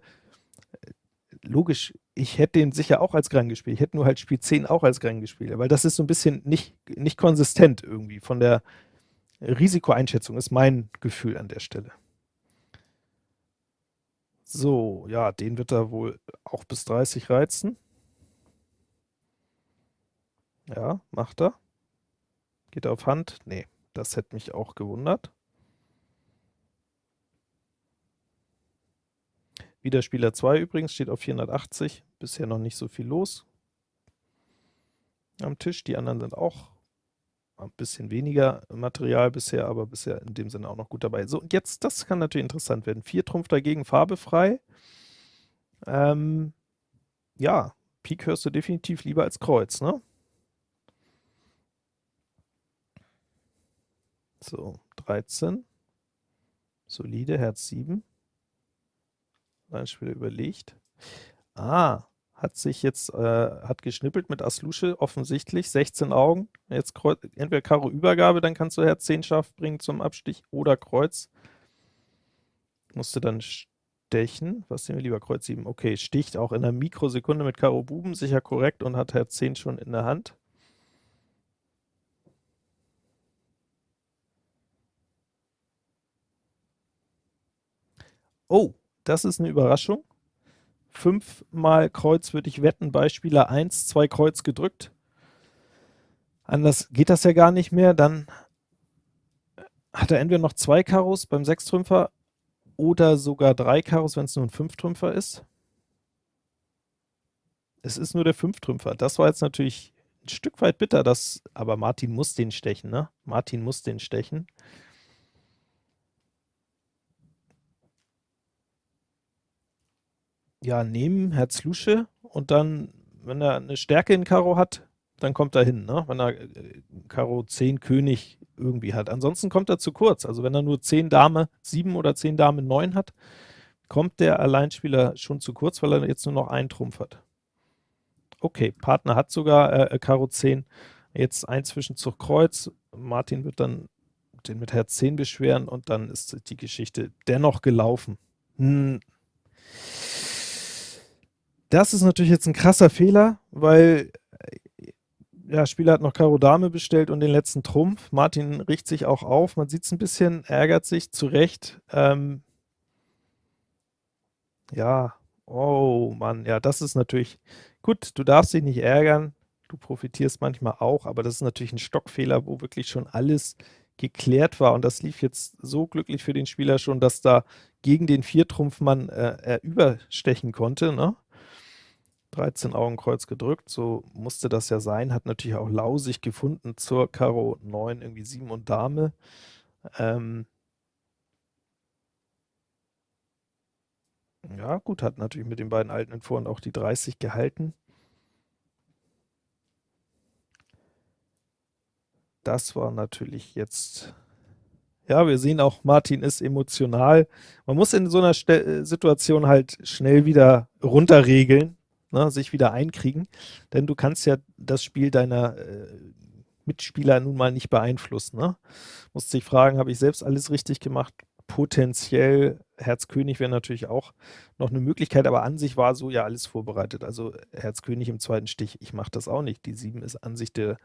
logisch, ich hätte den sicher auch als Gran gespielt. Ich hätte nur halt Spiel 10 auch als Gran gespielt, weil das ist so ein bisschen nicht, nicht konsistent irgendwie von der Risikoeinschätzung, ist mein Gefühl an der Stelle. So, ja, den wird er wohl auch bis 30 reizen. Ja, macht er. Geht er auf Hand? Nee, das hätte mich auch gewundert. Wieder Spieler 2 übrigens, steht auf 480. Bisher noch nicht so viel los am Tisch. Die anderen sind auch ein bisschen weniger Material bisher, aber bisher in dem Sinne auch noch gut dabei. So, und jetzt, das kann natürlich interessant werden. Vier Trumpf dagegen, Farbe frei. Ähm, ja, Pik hörst du definitiv lieber als Kreuz, ne? So, 13. Solide, Herz 7. Ein Spieler überlegt. Ah, hat sich jetzt, äh, hat geschnippelt mit Aslusche, offensichtlich, 16 Augen, jetzt Kreuz, entweder Karo Übergabe, dann kannst du Herz 10 scharf bringen zum Abstich, oder Kreuz. Musste dann stechen, was sehen wir lieber, Kreuz 7, okay, sticht auch in einer Mikrosekunde mit Karo Buben, sicher korrekt und hat Herz 10 schon in der Hand. Oh, das ist eine Überraschung fünfmal Kreuz würde ich wetten bei Spieler 1, zwei Kreuz gedrückt. Anders geht das ja gar nicht mehr. Dann hat er entweder noch zwei Karos beim Sechstrümpfer oder sogar drei Karos, wenn es nur ein Fünftrümpfer ist. Es ist nur der Fünftrümpfer. Das war jetzt natürlich ein Stück weit bitter, das, aber Martin muss den stechen, ne? Martin muss den stechen. Ja, nehmen, Herz Lusche und dann, wenn er eine Stärke in Karo hat, dann kommt er hin, ne? wenn er äh, Karo 10 König irgendwie hat. Ansonsten kommt er zu kurz. Also wenn er nur 10 Dame 7 oder 10 Dame 9 hat, kommt der Alleinspieler schon zu kurz, weil er jetzt nur noch einen Trumpf hat. Okay, Partner hat sogar äh, äh Karo 10, jetzt ein Zwischenzug Kreuz. Martin wird dann den mit Herz 10 beschweren und dann ist die Geschichte dennoch gelaufen. Hm. Das ist natürlich jetzt ein krasser Fehler, weil äh, ja, Spieler hat noch Karo Dame bestellt und den letzten Trumpf. Martin riecht sich auch auf. Man sieht es ein bisschen, ärgert sich, zu Recht. Ähm, ja, oh Mann, ja, das ist natürlich gut. Du darfst dich nicht ärgern. Du profitierst manchmal auch, aber das ist natürlich ein Stockfehler, wo wirklich schon alles geklärt war. Und das lief jetzt so glücklich für den Spieler schon, dass da gegen den Viertrumpfmann äh, er überstechen konnte. Ne? 13 Augenkreuz gedrückt, so musste das ja sein, hat natürlich auch lausig gefunden zur Karo 9, irgendwie 7 und Dame. Ähm ja, gut, hat natürlich mit den beiden alten in auch die 30 gehalten. Das war natürlich jetzt ja, wir sehen auch, Martin ist emotional. Man muss in so einer Ste Situation halt schnell wieder runterregeln ne, sich wieder einkriegen, denn du kannst ja das Spiel deiner äh, Mitspieler nun mal nicht beeinflussen. Ne? Musst dich fragen, habe ich selbst alles richtig gemacht? Potenziell Herzkönig wäre natürlich auch noch eine Möglichkeit, aber an sich war so ja alles vorbereitet. Also Herzkönig im zweiten Stich, ich mache das auch nicht. Die 7 ist an sich der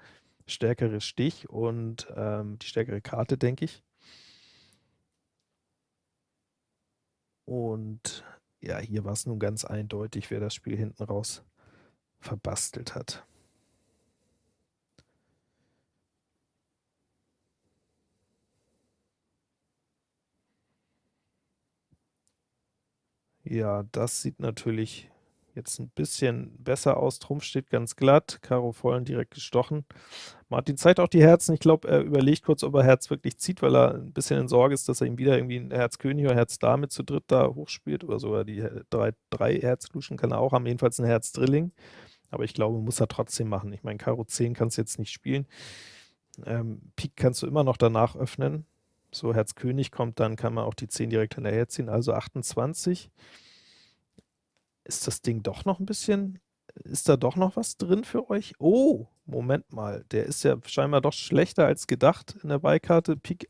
stärkere Stich und ähm, die stärkere Karte, denke ich. Und ja, hier war es nun ganz eindeutig, wer das Spiel hinten raus verbastelt hat. Ja, das sieht natürlich Jetzt ein bisschen besser aus. Trumpf steht ganz glatt. Karo vollen direkt gestochen. Martin zeigt auch die Herzen. Ich glaube, er überlegt kurz, ob er Herz wirklich zieht, weil er ein bisschen in Sorge ist, dass er ihm wieder irgendwie ein Herz König oder Herz Dame zu dritt da hochspielt. Oder sogar die drei, drei Herzluschen kann er auch haben. Jedenfalls ein Herz Drilling. Aber ich glaube, muss er trotzdem machen. Ich meine, Karo 10 kannst du jetzt nicht spielen. Ähm, Pik kannst du immer noch danach öffnen. So Herz König kommt, dann kann man auch die 10 direkt hinterher ziehen. Also 28 ist das Ding doch noch ein bisschen ist da doch noch was drin für euch? Oh, Moment mal, der ist ja scheinbar doch schlechter als gedacht in der Beikarte. Pik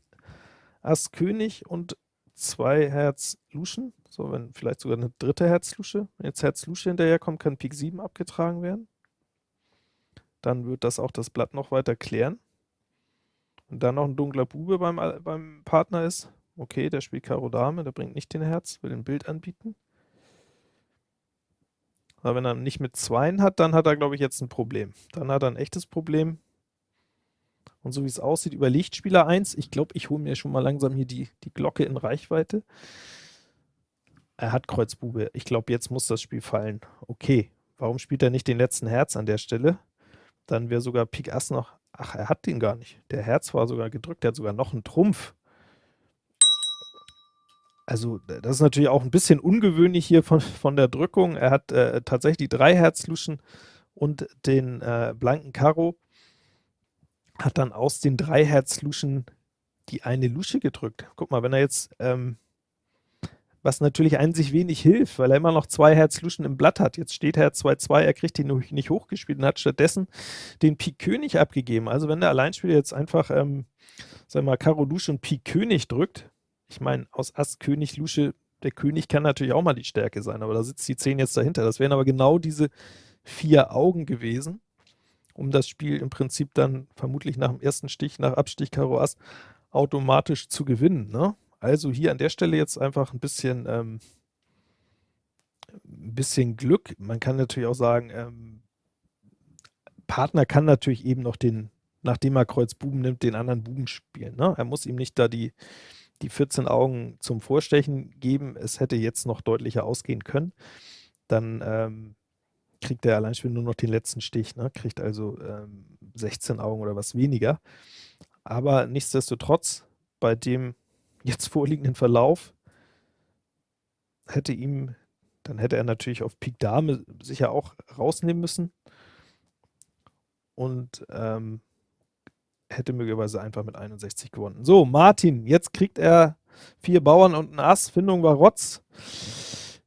Ass König und zwei Herz Luschen, so wenn vielleicht sogar eine dritte Herz-Lusche. Wenn jetzt Herz Lusche hinterherkommt, kann Pik 7 abgetragen werden. Dann wird das auch das Blatt noch weiter klären. Und dann noch ein dunkler Bube beim, beim Partner ist. Okay, der spielt Karo Dame, der bringt nicht den Herz, will ein Bild anbieten. Aber wenn er nicht mit Zweien hat, dann hat er, glaube ich, jetzt ein Problem. Dann hat er ein echtes Problem. Und so wie es aussieht, überlegt Spieler 1. Ich glaube, ich hole mir schon mal langsam hier die, die Glocke in Reichweite. Er hat Kreuzbube. Ich glaube, jetzt muss das Spiel fallen. Okay, warum spielt er nicht den letzten Herz an der Stelle? Dann wäre sogar Pik Ass noch... Ach, er hat den gar nicht. Der Herz war sogar gedrückt, der hat sogar noch einen Trumpf. Also, das ist natürlich auch ein bisschen ungewöhnlich hier von, von der Drückung. Er hat äh, tatsächlich drei Herzluschen und den äh, blanken Karo hat dann aus den drei Herzluschen die eine Lusche gedrückt. Guck mal, wenn er jetzt, ähm, was natürlich an sich wenig hilft, weil er immer noch zwei Herzluschen im Blatt hat. Jetzt steht Herz 2-2, er kriegt ihn nicht hochgespielt und hat stattdessen den Pik König abgegeben. Also wenn der Alleinspieler jetzt einfach, ähm, sagen wir mal, Karo Lusche und Pik König drückt, ich meine, aus Ass König Lusche, der König kann natürlich auch mal die Stärke sein, aber da sitzt die 10 jetzt dahinter. Das wären aber genau diese vier Augen gewesen um das Spiel im Prinzip dann vermutlich nach dem ersten Stich, nach Abstich Karo Ass, automatisch zu gewinnen. Ne? Also hier an der Stelle jetzt einfach ein bisschen, ähm, ein bisschen Glück. Man kann natürlich auch sagen, ähm, Partner kann natürlich eben noch den, nachdem er Kreuz Buben nimmt, den anderen Buben spielen. Ne? Er muss ihm nicht da die, die 14 Augen zum Vorstechen geben. Es hätte jetzt noch deutlicher ausgehen können. Dann ähm, kriegt der Alleinspieler nur noch den letzten Stich, ne? kriegt also ähm, 16 Augen oder was weniger. Aber nichtsdestotrotz, bei dem jetzt vorliegenden Verlauf, hätte ihm, dann hätte er natürlich auf Pik Dame sicher auch rausnehmen müssen und ähm, hätte möglicherweise einfach mit 61 gewonnen. So, Martin, jetzt kriegt er vier Bauern und ein Ass, Findung war Rotz.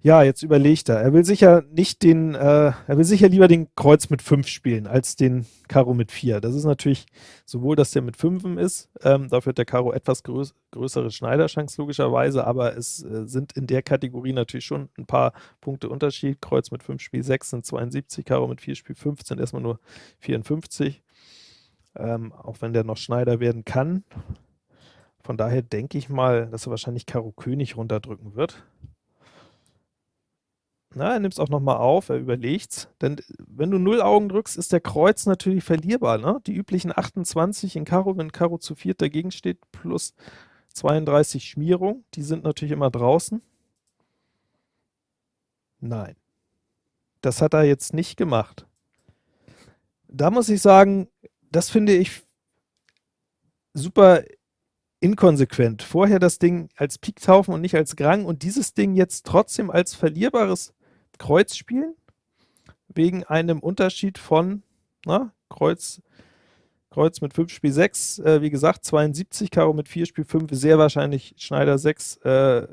Ja, jetzt überlegt er. Er will sicher nicht den, äh, er will sicher lieber den Kreuz mit 5 spielen, als den Karo mit 4. Das ist natürlich sowohl, dass der mit 5 ist, ähm, dafür hat der Karo etwas größ größere Schneiderchance logischerweise, aber es äh, sind in der Kategorie natürlich schon ein paar Punkte Unterschied. Kreuz mit 5 Spiel 6 sind 72, Karo mit 4 Spiel 5 sind erstmal nur 54. Ähm, auch wenn der noch Schneider werden kann. Von daher denke ich mal, dass er wahrscheinlich Karo König runterdrücken wird. Na, er nimmt es auch nochmal auf, er überlegt's. Denn wenn du 0 Augen drückst, ist der Kreuz natürlich verlierbar. Ne? Die üblichen 28 in Karo, wenn Karo zu viert dagegen steht, plus 32 Schmierung, die sind natürlich immer draußen. Nein. Das hat er jetzt nicht gemacht. Da muss ich sagen, das finde ich super inkonsequent. Vorher das Ding als Pik taufen und nicht als Grang und dieses Ding jetzt trotzdem als verlierbares Kreuz spielen, wegen einem Unterschied von na, Kreuz, Kreuz mit 5 Spiel 6, äh, wie gesagt 72, Karo mit 4 Spiel 5, sehr wahrscheinlich Schneider 6, äh,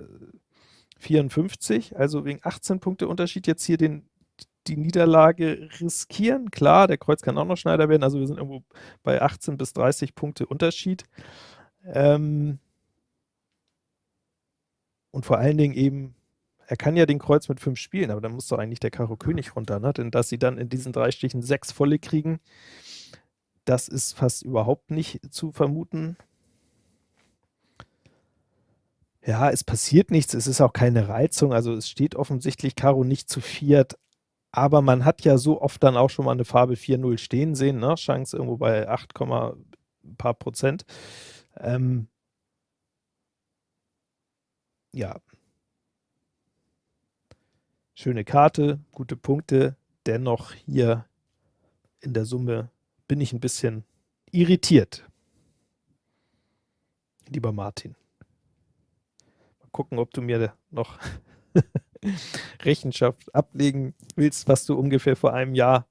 54, also wegen 18 Punkte Unterschied jetzt hier den, die Niederlage riskieren. Klar, der Kreuz kann auch noch Schneider werden, also wir sind irgendwo bei 18 bis 30 Punkte Unterschied. Ähm und vor allen Dingen eben er kann ja den Kreuz mit 5 spielen, aber dann muss doch eigentlich der Karo König runter, ne? Denn dass sie dann in diesen drei Stichen 6 volle kriegen, das ist fast überhaupt nicht zu vermuten. Ja, es passiert nichts, es ist auch keine Reizung, also es steht offensichtlich Karo nicht zu viert, aber man hat ja so oft dann auch schon mal eine Farbe 4-0 stehen sehen, ne? Chance irgendwo bei 8, ein paar Prozent. Ähm, ja, Schöne Karte, gute Punkte, dennoch hier in der Summe bin ich ein bisschen irritiert. Lieber Martin. Mal gucken, ob du mir noch Rechenschaft ablegen willst, was du ungefähr vor einem Jahr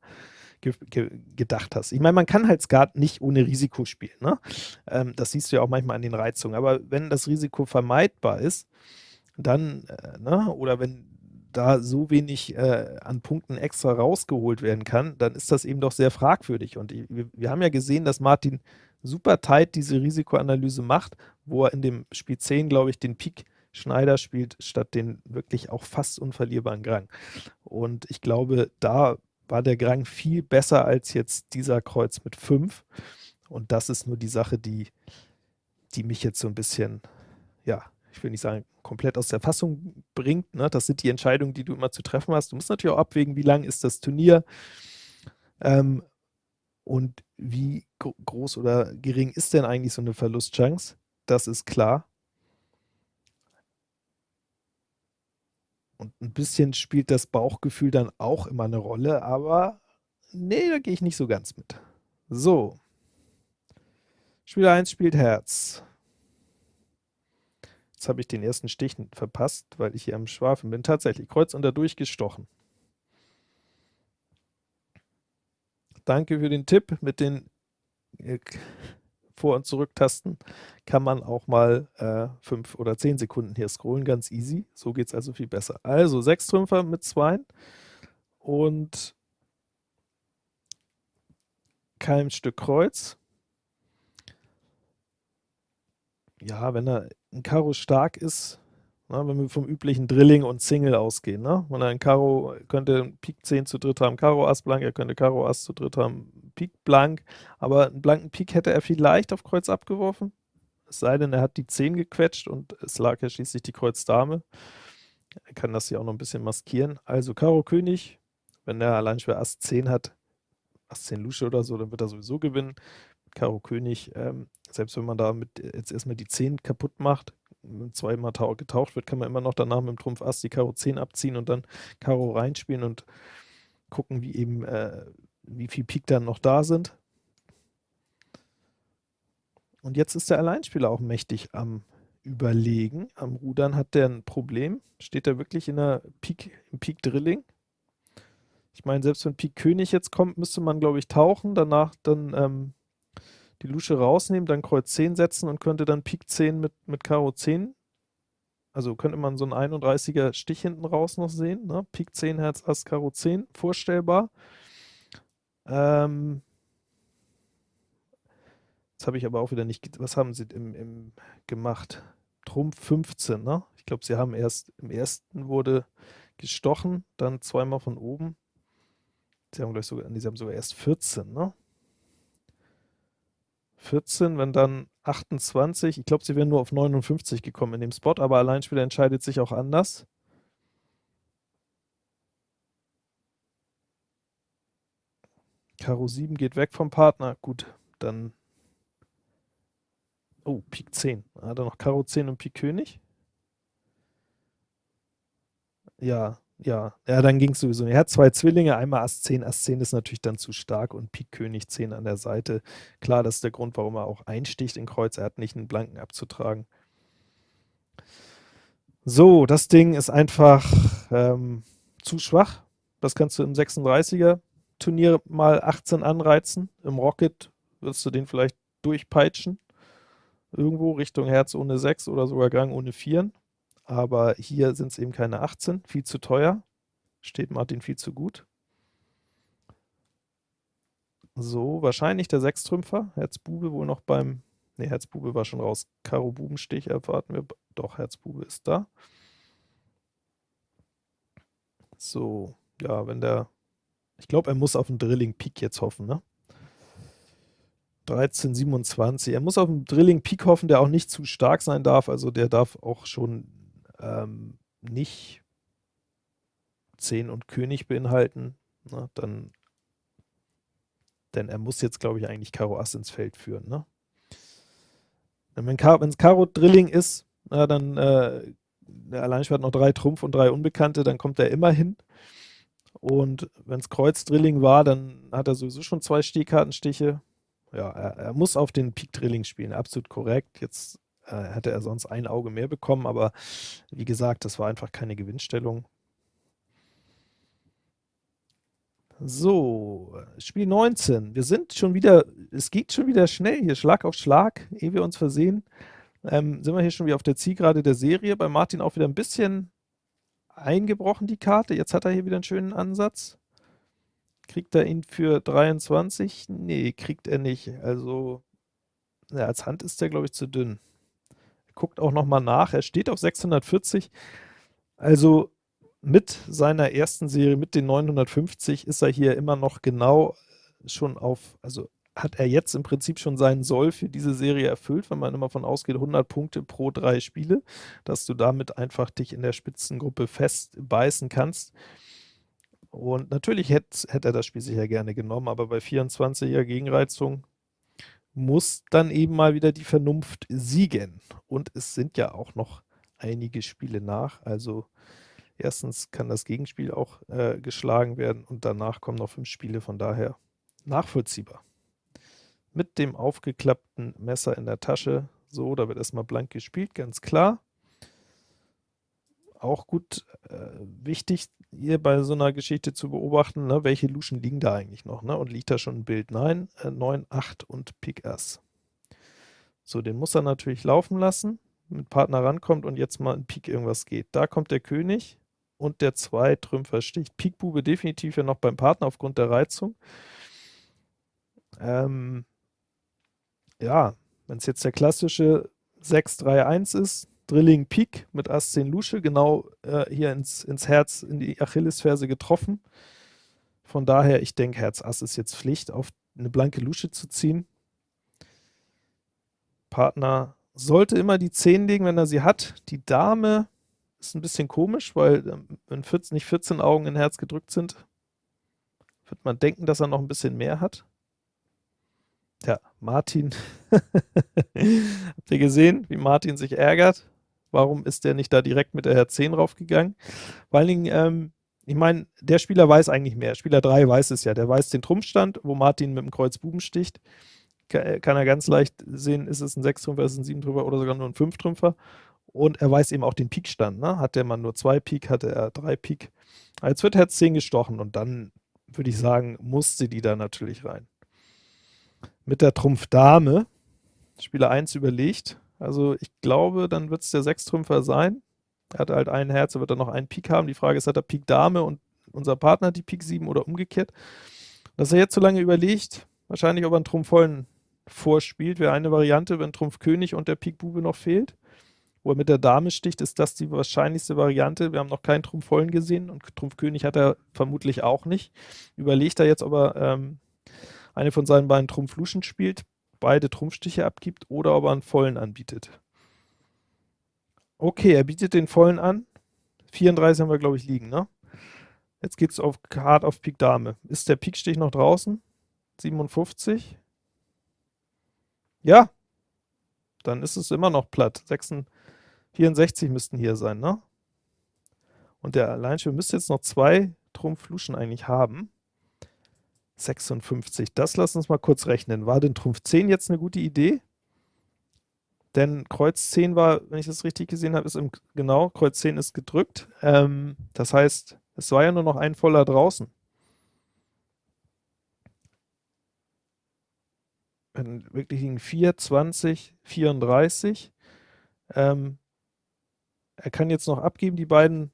ge ge gedacht hast. Ich meine, man kann halt Skat nicht ohne Risiko spielen. Ne? Ähm, das siehst du ja auch manchmal an den Reizungen. Aber wenn das Risiko vermeidbar ist, dann, äh, ne? oder wenn da so wenig äh, an Punkten extra rausgeholt werden kann, dann ist das eben doch sehr fragwürdig. Und wir, wir haben ja gesehen, dass Martin super tight diese Risikoanalyse macht, wo er in dem Spiel 10, glaube ich, den Pik Schneider spielt statt den wirklich auch fast unverlierbaren Grang. Und ich glaube, da war der Grang viel besser als jetzt dieser Kreuz mit 5. Und das ist nur die Sache, die, die mich jetzt so ein bisschen, ja, ich will nicht sagen, komplett aus der Fassung bringt. Ne? Das sind die Entscheidungen, die du immer zu treffen hast. Du musst natürlich auch abwägen, wie lang ist das Turnier ähm, und wie groß oder gering ist denn eigentlich so eine Verlustchance. Das ist klar. Und ein bisschen spielt das Bauchgefühl dann auch immer eine Rolle, aber nee, da gehe ich nicht so ganz mit. So. Spieler 1 spielt Herz. Jetzt habe ich den ersten Stich verpasst, weil ich hier am Schwafeln bin. Tatsächlich, Kreuz unter durchgestochen. Danke für den Tipp mit den äh, Vor- und Zurücktasten kann man auch mal äh, 5 oder 10 Sekunden hier scrollen, ganz easy. So geht es also viel besser. Also 6 Trümpfer mit 2 und kein Stück Kreuz. Ja, wenn er ein Karo stark ist, na, wenn wir vom üblichen Drilling und Single ausgehen. Ne? Wenn ein Karo könnte Pik 10 zu dritt haben, Karo Ass blank, er könnte Karo Ass zu dritt haben, Pik blank, aber einen blanken Pik hätte er vielleicht auf Kreuz abgeworfen. Es sei denn, er hat die 10 gequetscht und es lag ja schließlich die Kreuz Dame. Er kann das hier auch noch ein bisschen maskieren. Also Karo König, wenn er allein schwer Ass 10 hat, Ass 10 Lusche oder so, dann wird er sowieso gewinnen. Karo König, ähm, selbst wenn man damit jetzt erstmal die 10 kaputt macht, zweimal getaucht wird, kann man immer noch danach mit dem Trumpf Ass die Karo 10 abziehen und dann Karo reinspielen und gucken, wie eben, äh, wie viel Pik dann noch da sind. Und jetzt ist der Alleinspieler auch mächtig am Überlegen. Am Rudern hat der ein Problem. Steht er wirklich in der Pik, im Pik Drilling? Ich meine, selbst wenn Pik König jetzt kommt, müsste man, glaube ich, tauchen, danach dann ähm, die Lusche rausnehmen, dann Kreuz 10 setzen und könnte dann Pik 10 mit, mit Karo 10. Also könnte man so einen 31er Stich hinten raus noch sehen. Ne? Pik 10, Herz, Ass, Karo 10, vorstellbar. Ähm, Jetzt habe ich aber auch wieder nicht, was haben sie im, im gemacht? Trumpf 15, ne? Ich glaube, sie haben erst, im ersten wurde gestochen, dann zweimal von oben. Sie haben gleich sogar, sie haben sogar erst 14, ne? 14, wenn dann 28, ich glaube, sie wären nur auf 59 gekommen in dem Spot, aber Alleinspieler entscheidet sich auch anders. Karo 7 geht weg vom Partner, gut, dann Oh, Pik 10. Hat er noch Karo 10 und Pik König? Ja, ja. Ja, dann ging es sowieso nicht. Er hat zwei Zwillinge, einmal Ass 10. Ass 10 ist natürlich dann zu stark und Pik König 10 an der Seite. Klar, das ist der Grund, warum er auch einsticht in Kreuz. Er hat nicht einen Blanken abzutragen. So, das Ding ist einfach ähm, zu schwach. Das kannst du im 36er Turnier mal 18 anreizen. Im Rocket wirst du den vielleicht durchpeitschen irgendwo Richtung Herz ohne 6 oder sogar Gang ohne 4. Aber hier sind es eben keine 18, viel zu teuer. Steht Martin viel zu gut. So, wahrscheinlich der Sechstrümpfer. Herzbube wohl noch beim, ne, Herzbube war schon raus. Karo Bubenstich erwarten wir, doch, Herzbube ist da. So, ja, wenn der, ich glaube, er muss auf den Drilling Pik jetzt hoffen, ne? 1327. Er muss auf dem Drilling Pik hoffen, der auch nicht zu stark sein darf. Also der darf auch schon ähm, nicht 10 und König beinhalten. Na, dann, denn er muss jetzt, glaube ich, eigentlich Karo Ass ins Feld führen. Ne? Wenn es Karo Drilling ist, na, dann äh, der Alleinspieler hat noch drei Trumpf und drei Unbekannte, dann kommt er immer hin. Und wenn es Kreuz Drilling war, dann hat er sowieso schon zwei Stehkartenstiche ja, er, er, muss auf den Peak Drilling spielen, absolut korrekt. Jetzt äh, hätte er sonst ein Auge mehr bekommen, aber wie gesagt, das war einfach keine Gewinnstellung. So, Spiel 19. Wir sind schon wieder, es geht schon wieder schnell hier, Schlag auf Schlag, ehe wir uns versehen. Ähm, sind wir hier schon wieder auf der Zielgerade der Serie. Bei Martin auch wieder ein bisschen eingebrochen, die Karte. Jetzt hat er hier wieder einen schönen Ansatz. Kriegt er ihn für 23? Nee, kriegt er nicht. Also, ja, als Hand ist der, glaube ich, zu dünn. Guckt auch noch mal nach, er steht auf 640, also mit seiner ersten Serie, mit den 950, ist er hier immer noch genau schon auf, also hat er jetzt im Prinzip schon seinen Soll für diese Serie erfüllt, wenn man immer von ausgeht, 100 Punkte pro drei Spiele, dass du damit einfach dich in der Spitzengruppe festbeißen kannst. Und natürlich hätte, hätte er das Spiel sicher gerne genommen, aber bei 24er Gegenreizung muss dann eben mal wieder die Vernunft siegen. Und es sind ja auch noch einige Spiele nach, also erstens kann das Gegenspiel auch äh, geschlagen werden und danach kommen noch fünf Spiele, von daher nachvollziehbar. Mit dem aufgeklappten Messer in der Tasche, so, da wird erstmal blank gespielt, ganz klar auch gut äh, wichtig, hier bei so einer Geschichte zu beobachten, ne, welche Luschen liegen da eigentlich noch, ne? und liegt da schon ein Bild? Nein, äh, 9, 8 und Pik Ass. So, den muss er natürlich laufen lassen, mit Partner rankommt und jetzt mal in Pik irgendwas geht. Da kommt der König und der 2 Trümpfer sticht. Pik Bube definitiv ja noch beim Partner aufgrund der Reizung. Ähm, ja, wenn es jetzt der klassische 6-3-1 ist, Drilling Pik mit Ass 10 Lusche, genau äh, hier ins, ins Herz, in die Achillesferse getroffen. Von daher, ich denke, Herz Ass ist jetzt Pflicht, auf eine blanke Lusche zu ziehen. Partner sollte immer die 10 legen, wenn er sie hat. Die Dame ist ein bisschen komisch, weil ähm, wenn 14, nicht 14 Augen in Herz gedrückt sind, wird man denken, dass er noch ein bisschen mehr hat. Ja, Martin, habt ihr gesehen, wie Martin sich ärgert? Warum ist der nicht da direkt mit der Herz 10 raufgegangen? Vor allen Dingen, ähm, ich meine, der Spieler weiß eigentlich mehr. Spieler 3 weiß es ja. Der weiß den Trumpfstand, wo Martin mit dem Kreuz Buben sticht. Kann, kann er ganz leicht sehen, ist es ein 6-Trümpfer, ist es ein 7-Trümpfer oder sogar nur ein 5-Trümpfer. Und er weiß eben auch den Pikstand. Ne? Hat der Mann nur 2 Pik, hatte er 3 Pik. Jetzt wird Herz 10 gestochen und dann würde ich sagen, musste die da natürlich rein. Mit der Trumpf Dame, Spieler 1 überlegt, also ich glaube, dann wird es der Sechstrümpfer sein. Er hat halt ein Herz, er wird dann noch einen Pik haben. Die Frage ist, hat er Pik Dame und unser Partner die Pik 7 oder umgekehrt? Dass er jetzt so lange überlegt, wahrscheinlich ob er einen Trumpf vollen vorspielt, wäre eine Variante, wenn Trumpf König und der Pik Bube noch fehlt. Wo er mit der Dame sticht, ist das die wahrscheinlichste Variante. Wir haben noch keinen Trumpf vollen gesehen und Trumpf König hat er vermutlich auch nicht. Überlegt er jetzt, ob er ähm, eine von seinen beiden Trumpf Luschen spielt beide Trumpfstiche abgibt oder ob er einen vollen anbietet. Okay, er bietet den vollen an. 34 haben wir, glaube ich, liegen, ne? Jetzt geht es auf hart auf Pik Dame. Ist der Pikstich noch draußen? 57. Ja, dann ist es immer noch platt. 66, 64 müssten hier sein, ne? Und der Alleinspieler müsste jetzt noch zwei Trumpf-Luschen eigentlich haben. 56. Das lass uns mal kurz rechnen. War denn Trumpf 10 jetzt eine gute Idee? Denn Kreuz 10 war, wenn ich das richtig gesehen habe, ist im, genau, Kreuz 10 ist gedrückt. Ähm, das heißt, es war ja nur noch ein voller draußen. Wenn wirklich liegen 4, 20, 34. Ähm, er kann jetzt noch abgeben, die beiden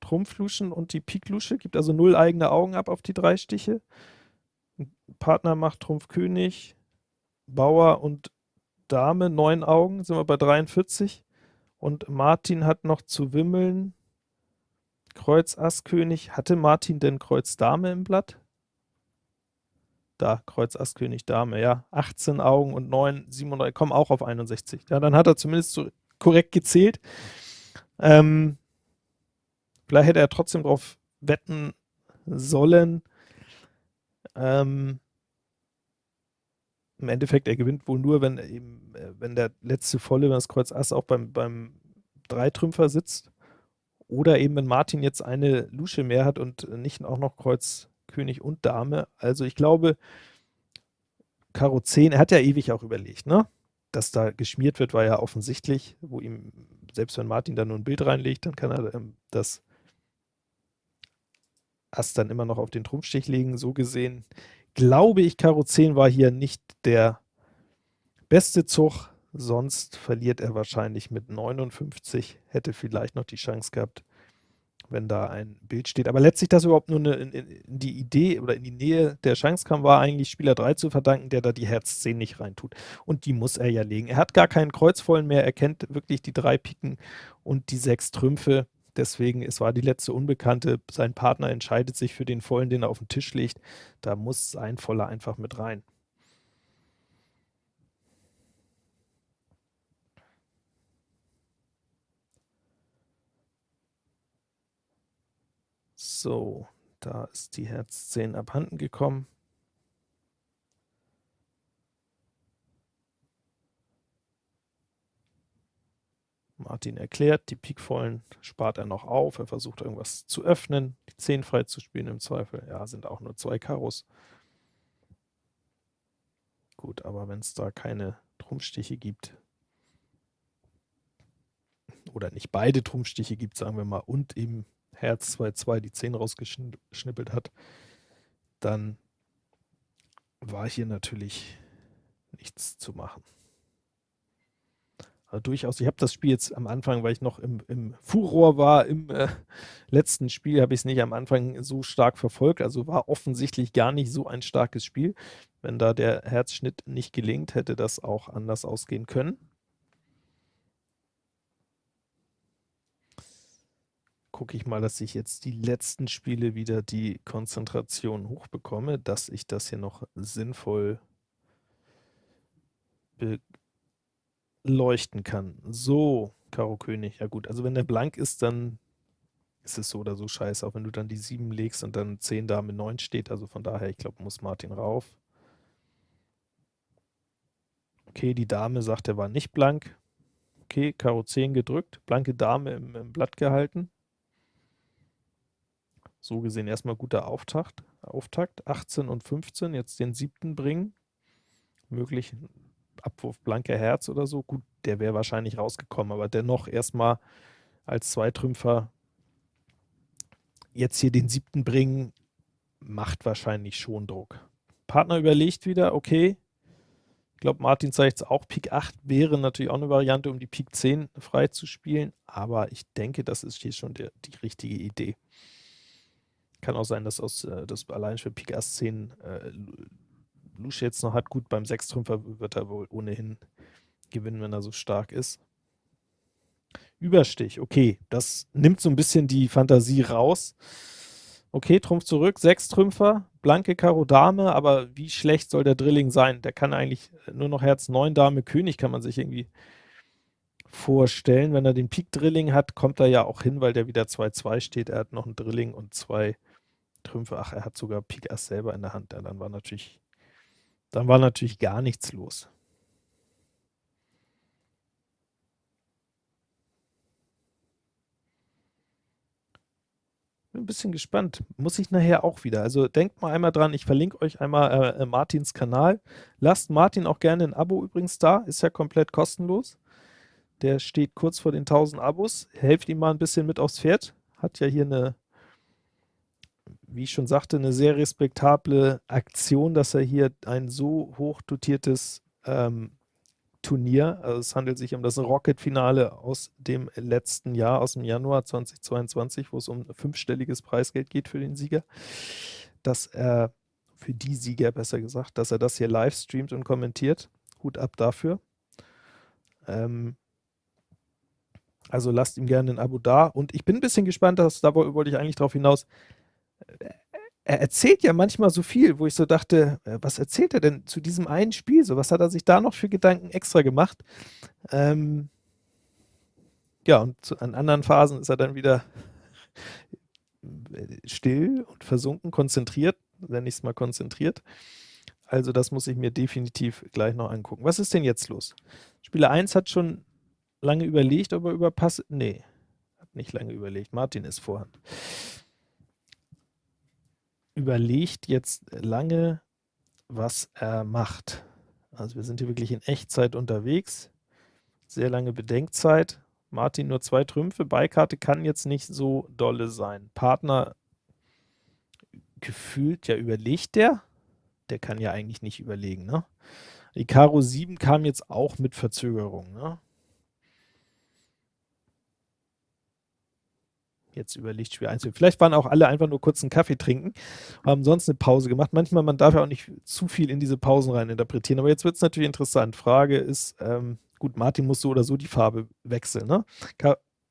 Trumpfluschen und die Piklusche, gibt also null eigene Augen ab auf die drei Stiche. Partner macht Trumpf König, Bauer und Dame, neun Augen, sind wir bei 43. Und Martin hat noch zu wimmeln. Kreuz Ass König. Hatte Martin denn Kreuz Dame im Blatt? Da, Kreuz Ass König Dame, ja. 18 Augen und 9, 37, kommen auch auf 61. Ja, dann hat er zumindest so korrekt gezählt. Ähm, vielleicht hätte er trotzdem darauf wetten sollen, ähm, Im Endeffekt, er gewinnt wohl nur, wenn eben, äh, wenn der letzte Volle, wenn das Kreuz Ass auch beim, beim Dreitrümpfer sitzt. Oder eben, wenn Martin jetzt eine Lusche mehr hat und nicht auch noch Kreuz König und Dame. Also ich glaube, Karo 10, er hat ja ewig auch überlegt, ne? Dass da geschmiert wird, war ja offensichtlich, wo ihm, selbst wenn Martin da nur ein Bild reinlegt, dann kann er ähm, das Ass dann immer noch auf den Trumpfstich legen. So gesehen glaube ich, Karo 10 war hier nicht der beste Zug, sonst verliert er wahrscheinlich mit 59, hätte vielleicht noch die Chance gehabt, wenn da ein Bild steht. Aber letztlich, dass überhaupt nur eine, in, in die Idee oder in die Nähe der Chance kam, war eigentlich Spieler 3 zu verdanken, der da die Herz 10 nicht reintut. Und die muss er ja legen. Er hat gar keinen Kreuzvollen mehr, er kennt wirklich die drei Piken und die sechs Trümpfe. Deswegen, es war die letzte Unbekannte. Sein Partner entscheidet sich für den Vollen, den er auf den Tisch legt. Da muss ein Voller einfach mit rein. So, da ist die Herz 10 abhanden gekommen. Martin erklärt, die Pikvollen spart er noch auf, er versucht irgendwas zu öffnen, die 10 frei zu spielen im Zweifel. Ja, sind auch nur zwei Karos. Gut, aber wenn es da keine Trumpfstiche gibt, oder nicht beide Trumpfstiche gibt, sagen wir mal, und eben Herz 2-2 die 10 rausgeschnippelt hat, dann war hier natürlich nichts zu machen. Also durchaus, ich habe das Spiel jetzt am Anfang, weil ich noch im, im Furor war, im äh, letzten Spiel habe ich es nicht am Anfang so stark verfolgt, also war offensichtlich gar nicht so ein starkes Spiel. Wenn da der Herzschnitt nicht gelingt, hätte das auch anders ausgehen können. gucke ich mal, dass ich jetzt die letzten Spiele wieder die Konzentration hochbekomme, dass ich das hier noch sinnvoll beleuchten kann. So, Karo König, ja gut, also wenn der blank ist, dann ist es so oder so scheiße, auch wenn du dann die 7 legst und dann 10 Dame 9 steht, also von daher, ich glaube, muss Martin rauf. Okay, die Dame sagt, er war nicht blank. Okay, Karo 10 gedrückt, blanke Dame im, im Blatt gehalten. So gesehen erstmal guter Auftakt. Auftakt. 18 und 15, jetzt den siebten bringen. Möglich Abwurf blanker Herz oder so. Gut, der wäre wahrscheinlich rausgekommen, aber dennoch erstmal als Zweitrümpfer jetzt hier den siebten bringen, macht wahrscheinlich schon Druck. Partner überlegt wieder, okay, ich glaube, Martin zeigt es auch, Pik 8 wäre natürlich auch eine Variante, um die Pik 10 frei zu spielen, aber ich denke, das ist hier schon der, die richtige Idee. Kann auch sein, dass aus äh, das allein für Pik Ass 10 äh, Lusch jetzt noch hat. Gut, beim Sechstrümpfer wird er wohl ohnehin gewinnen, wenn er so stark ist. Überstich, okay, das nimmt so ein bisschen die Fantasie raus. Okay, Trumpf zurück, sechs Trümpfer, blanke Karo Dame, aber wie schlecht soll der Drilling sein? Der kann eigentlich nur noch Herz 9 Dame König, kann man sich irgendwie vorstellen. Wenn er den Pik Drilling hat, kommt er ja auch hin, weil der wieder 2-2 steht. Er hat noch ein Drilling und zwei Trümpfe. Ach, er hat sogar Pik Ass selber in der Hand. Ja, dann war natürlich, dann war natürlich gar nichts los. Bin ein bisschen gespannt. Muss ich nachher auch wieder. Also denkt mal einmal dran, ich verlinke euch einmal äh, äh Martins Kanal. Lasst Martin auch gerne ein Abo übrigens da, ist ja komplett kostenlos. Der steht kurz vor den 1000 Abos. Helft ihm mal ein bisschen mit aufs Pferd. Hat ja hier eine wie ich schon sagte, eine sehr respektable Aktion, dass er hier ein so hoch dotiertes ähm, Turnier, also es handelt sich um das Rocket-Finale aus dem letzten Jahr, aus dem Januar 2022, wo es um fünfstelliges Preisgeld geht für den Sieger, dass er, für die Sieger besser gesagt, dass er das hier live streamt und kommentiert. Hut ab dafür. Ähm, also lasst ihm gerne ein Abo da. Und ich bin ein bisschen gespannt, dass, da wollte ich eigentlich darauf hinaus, er erzählt ja manchmal so viel, wo ich so dachte, äh, was erzählt er denn zu diesem einen Spiel? So, was hat er sich da noch für Gedanken extra gemacht? Ähm, ja, und zu, an anderen Phasen ist er dann wieder äh, still und versunken, konzentriert, nenne ich es mal konzentriert. Also das muss ich mir definitiv gleich noch angucken. Was ist denn jetzt los? Spieler 1 hat schon lange überlegt, ob er überpasst. Nee, hat nicht lange überlegt. Martin ist Vorhand überlegt jetzt lange, was er macht. Also wir sind hier wirklich in Echtzeit unterwegs. Sehr lange Bedenkzeit. Martin nur zwei Trümpfe. Beikarte kann jetzt nicht so dolle sein. Partner gefühlt, ja überlegt der. Der kann ja eigentlich nicht überlegen. Ne? Die Karo 7 kam jetzt auch mit Verzögerung. Ne? Jetzt überlegt, Spiel einzunehmen. Vielleicht waren auch alle einfach nur kurz einen Kaffee trinken, haben sonst eine Pause gemacht. Manchmal, man darf ja auch nicht zu viel in diese Pausen rein interpretieren. Aber jetzt wird es natürlich interessant. Frage ist, ähm, gut, Martin muss so oder so die Farbe wechseln, ne?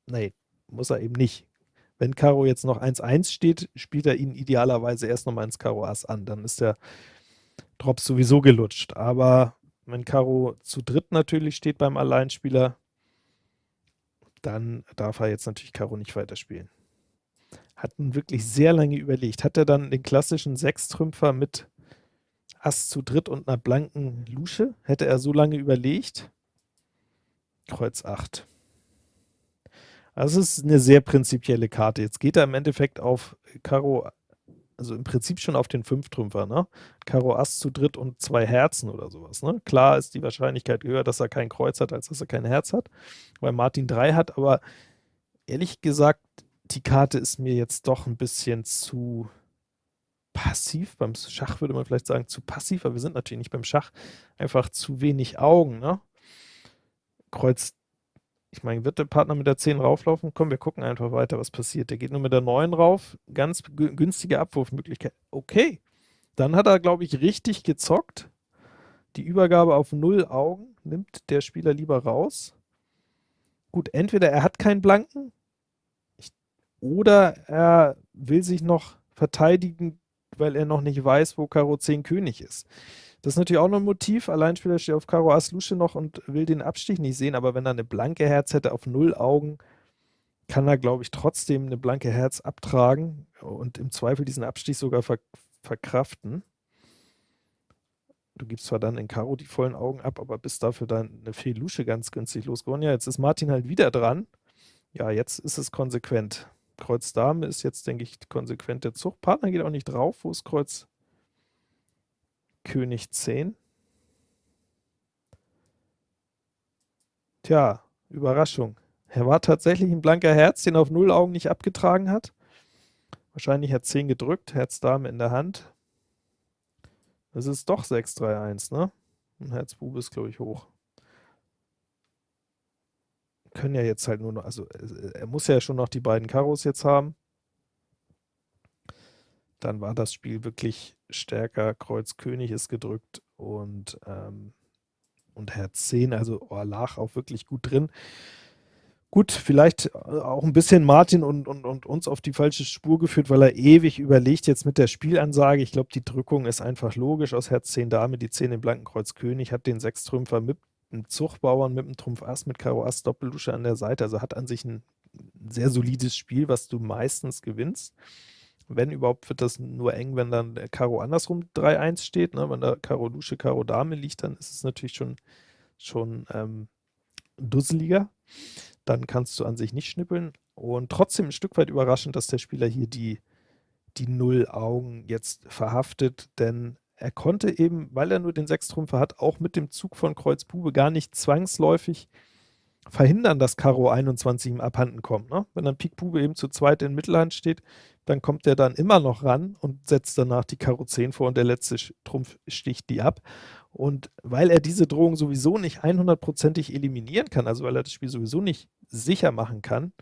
Nee, muss er eben nicht. Wenn Karo jetzt noch 1-1 steht, spielt er ihn idealerweise erst nochmal ins Karo Ass an. Dann ist der Drops sowieso gelutscht. Aber wenn Karo zu dritt natürlich steht beim Alleinspieler, dann darf er jetzt natürlich Karo nicht weiterspielen. Hat nun wirklich sehr lange überlegt. Hat er dann den klassischen Sechstrümpfer mit Ass zu dritt und einer blanken Lusche? Hätte er so lange überlegt? Kreuz 8. Also es ist eine sehr prinzipielle Karte. Jetzt geht er im Endeffekt auf Karo, also im Prinzip schon auf den Fünftrümpfer, ne? Karo Ass zu dritt und zwei Herzen oder sowas, ne? Klar ist die Wahrscheinlichkeit höher, dass er kein Kreuz hat, als dass er kein Herz hat, weil Martin 3 hat, aber ehrlich gesagt, die Karte ist mir jetzt doch ein bisschen zu passiv. Beim Schach würde man vielleicht sagen, zu passiv, aber wir sind natürlich nicht beim Schach. Einfach zu wenig Augen, ne? Kreuz ich meine, wird der Partner mit der 10 rauflaufen? Komm, wir gucken einfach weiter, was passiert. Der geht nur mit der 9 rauf. Ganz günstige Abwurfmöglichkeit. Okay. Dann hat er, glaube ich, richtig gezockt. Die Übergabe auf 0 Augen nimmt der Spieler lieber raus. Gut, entweder er hat keinen Blanken oder er will sich noch verteidigen, weil er noch nicht weiß, wo Karo 10 König ist. Das ist natürlich auch noch ein Motiv. Alleinspieler steht auf Karo Ass Lusche noch und will den Abstich nicht sehen, aber wenn er eine blanke Herz hätte auf null Augen, kann er, glaube ich, trotzdem eine blanke Herz abtragen und im Zweifel diesen Abstich sogar ver verkraften. Du gibst zwar dann in Karo die vollen Augen ab, aber bist dafür dann eine Fee Lusche ganz günstig losgeworden. Ja, jetzt ist Martin halt wieder dran. Ja, jetzt ist es konsequent. Kreuz Dame ist jetzt, denke ich, konsequent der Zug. Partner geht auch nicht drauf. Wo ist Kreuz König 10. Tja, Überraschung. Er war tatsächlich ein blanker Herz, den er auf null Augen nicht abgetragen hat. Wahrscheinlich hat 10 gedrückt, Herz Dame in der Hand. Das ist doch 6-3-1, ne? Und Herz Bube ist, glaube ich, hoch. Können ja jetzt halt nur noch, also er muss ja schon noch die beiden Karos jetzt haben dann war das Spiel wirklich stärker. Kreuz König ist gedrückt und, ähm, und Herz 10, also oh, lag auch wirklich gut drin. Gut, vielleicht auch ein bisschen Martin und, und, und uns auf die falsche Spur geführt, weil er ewig überlegt jetzt mit der Spielansage. Ich glaube, die Drückung ist einfach logisch. Aus Herz 10 Dame, die 10 im blanken Kreuz König, hat den Sechstrümpfer mit einem Zuchtbauern, mit einem Trumpf Ass, mit Karo Ass, Doppellusche an der Seite. Also hat an sich ein sehr solides Spiel, was du meistens gewinnst. Wenn überhaupt, wird das nur eng, wenn dann Karo andersrum 3-1 steht. Ne? Wenn da Karo Lusche, Karo Dame liegt, dann ist es natürlich schon, schon ähm, dusseliger. Dann kannst du an sich nicht schnippeln. Und trotzdem ein Stück weit überraschend, dass der Spieler hier die, die Null-Augen jetzt verhaftet, denn er konnte eben, weil er nur den Sechstrümpfer hat, auch mit dem Zug von Kreuz Bube gar nicht zwangsläufig verhindern, dass Karo 21 ihm abhanden kommt. Ne? Wenn dann Pik Bube eben zu zweit in Mittelhand steht, dann kommt er dann immer noch ran und setzt danach die Karo 10 vor und der letzte Trumpf sticht die ab. Und weil er diese Drohung sowieso nicht 100%ig eliminieren kann, also weil er das Spiel sowieso nicht sicher machen kann,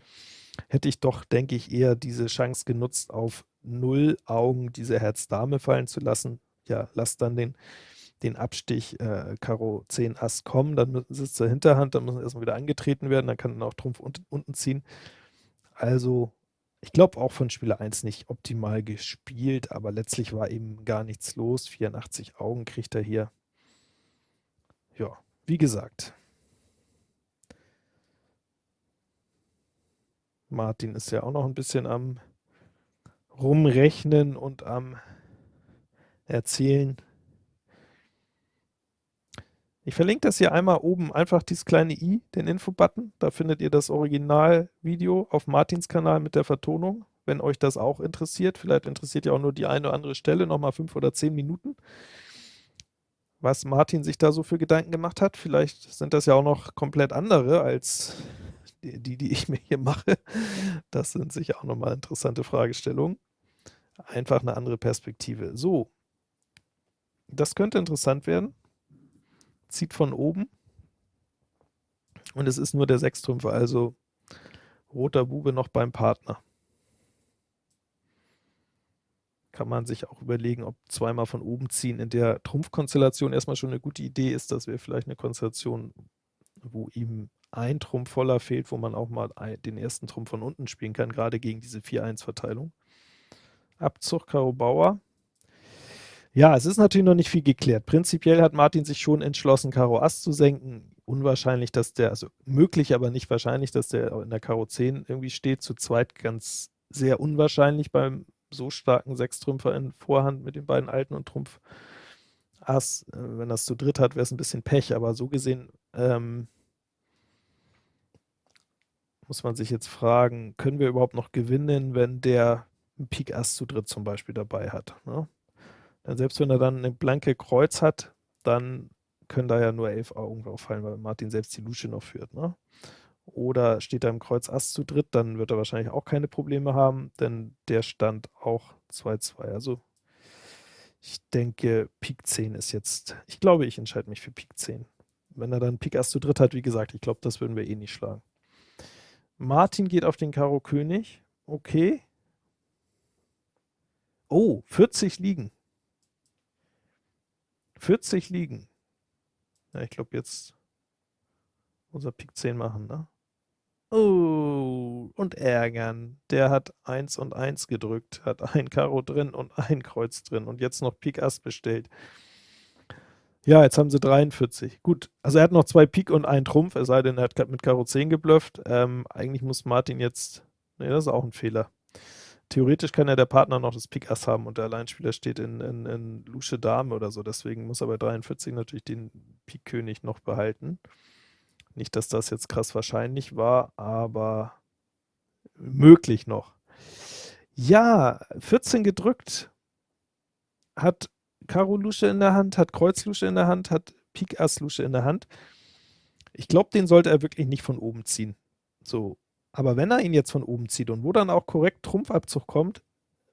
hätte ich doch, denke ich, eher diese Chance genutzt, auf null Augen diese Herz-Dame fallen zu lassen. Ja, lass dann den den Abstich äh, Karo 10 Ass kommen, dann sitzt zur Hinterhand, dann muss erstmal wieder angetreten werden, dann kann dann auch Trumpf unten, unten ziehen. Also, ich glaube auch von Spieler 1 nicht optimal gespielt, aber letztlich war eben gar nichts los. 84 Augen kriegt er hier. Ja, wie gesagt. Martin ist ja auch noch ein bisschen am rumrechnen und am erzählen. Ich verlinke das hier einmal oben, einfach dieses kleine i, den Info-Button. Da findet ihr das Originalvideo auf Martins Kanal mit der Vertonung, wenn euch das auch interessiert. Vielleicht interessiert ja auch nur die eine oder andere Stelle, nochmal fünf oder zehn Minuten, was Martin sich da so für Gedanken gemacht hat. Vielleicht sind das ja auch noch komplett andere als die, die ich mir hier mache. Das sind sicher auch nochmal interessante Fragestellungen. Einfach eine andere Perspektive. So, das könnte interessant werden zieht von oben und es ist nur der Sechstrümpfer, also roter Bube noch beim Partner. kann man sich auch überlegen, ob zweimal von oben ziehen in der Trumpfkonstellation erstmal schon eine gute Idee ist. Das wäre vielleicht eine Konstellation, wo ihm ein Trumpf voller fehlt, wo man auch mal den ersten Trumpf von unten spielen kann, gerade gegen diese 4-1-Verteilung. Abzug Karo Bauer. Ja, es ist natürlich noch nicht viel geklärt. Prinzipiell hat Martin sich schon entschlossen, Karo Ass zu senken. Unwahrscheinlich, dass der, also möglich, aber nicht wahrscheinlich, dass der in der Karo 10 irgendwie steht. Zu zweit ganz sehr unwahrscheinlich beim so starken Sechstrümpfer in Vorhand mit den beiden Alten und Trumpf Ass. Äh, wenn das zu dritt hat, wäre es ein bisschen Pech, aber so gesehen ähm, muss man sich jetzt fragen, können wir überhaupt noch gewinnen, wenn der Pik Ass zu dritt zum Beispiel dabei hat. Ne? Denn selbst wenn er dann eine blanke Kreuz hat, dann können da ja nur elf Augen drauf fallen, weil Martin selbst die Lusche noch führt. Ne? Oder steht er im Kreuz Ass zu dritt, dann wird er wahrscheinlich auch keine Probleme haben, denn der stand auch 2-2. Also ich denke, Pik 10 ist jetzt, ich glaube, ich entscheide mich für Pik 10. Wenn er dann Pik Ass zu dritt hat, wie gesagt, ich glaube, das würden wir eh nicht schlagen. Martin geht auf den Karo König. Okay. Oh, 40 liegen. 40 liegen. Ja, ich glaube, jetzt muss er Pik 10 machen, ne? Oh, und ärgern. Der hat 1 und 1 gedrückt, hat ein Karo drin und ein Kreuz drin und jetzt noch Pik Ass bestellt. Ja, jetzt haben sie 43. Gut, also er hat noch zwei Pik und einen Trumpf, es sei denn, er hat mit Karo 10 geblufft. Ähm, eigentlich muss Martin jetzt, ne, das ist auch ein Fehler. Theoretisch kann ja der Partner noch das Pik Ass haben und der Alleinspieler steht in, in, in Lusche Dame oder so, deswegen muss er bei 43 natürlich den Pik König noch behalten. Nicht, dass das jetzt krass wahrscheinlich war, aber möglich noch. Ja, 14 gedrückt, hat Karo Lusche in der Hand, hat Kreuz Lusche in der Hand, hat Pik Ass Lusche in der Hand. Ich glaube, den sollte er wirklich nicht von oben ziehen. So, aber wenn er ihn jetzt von oben zieht und wo dann auch korrekt Trumpfabzug kommt,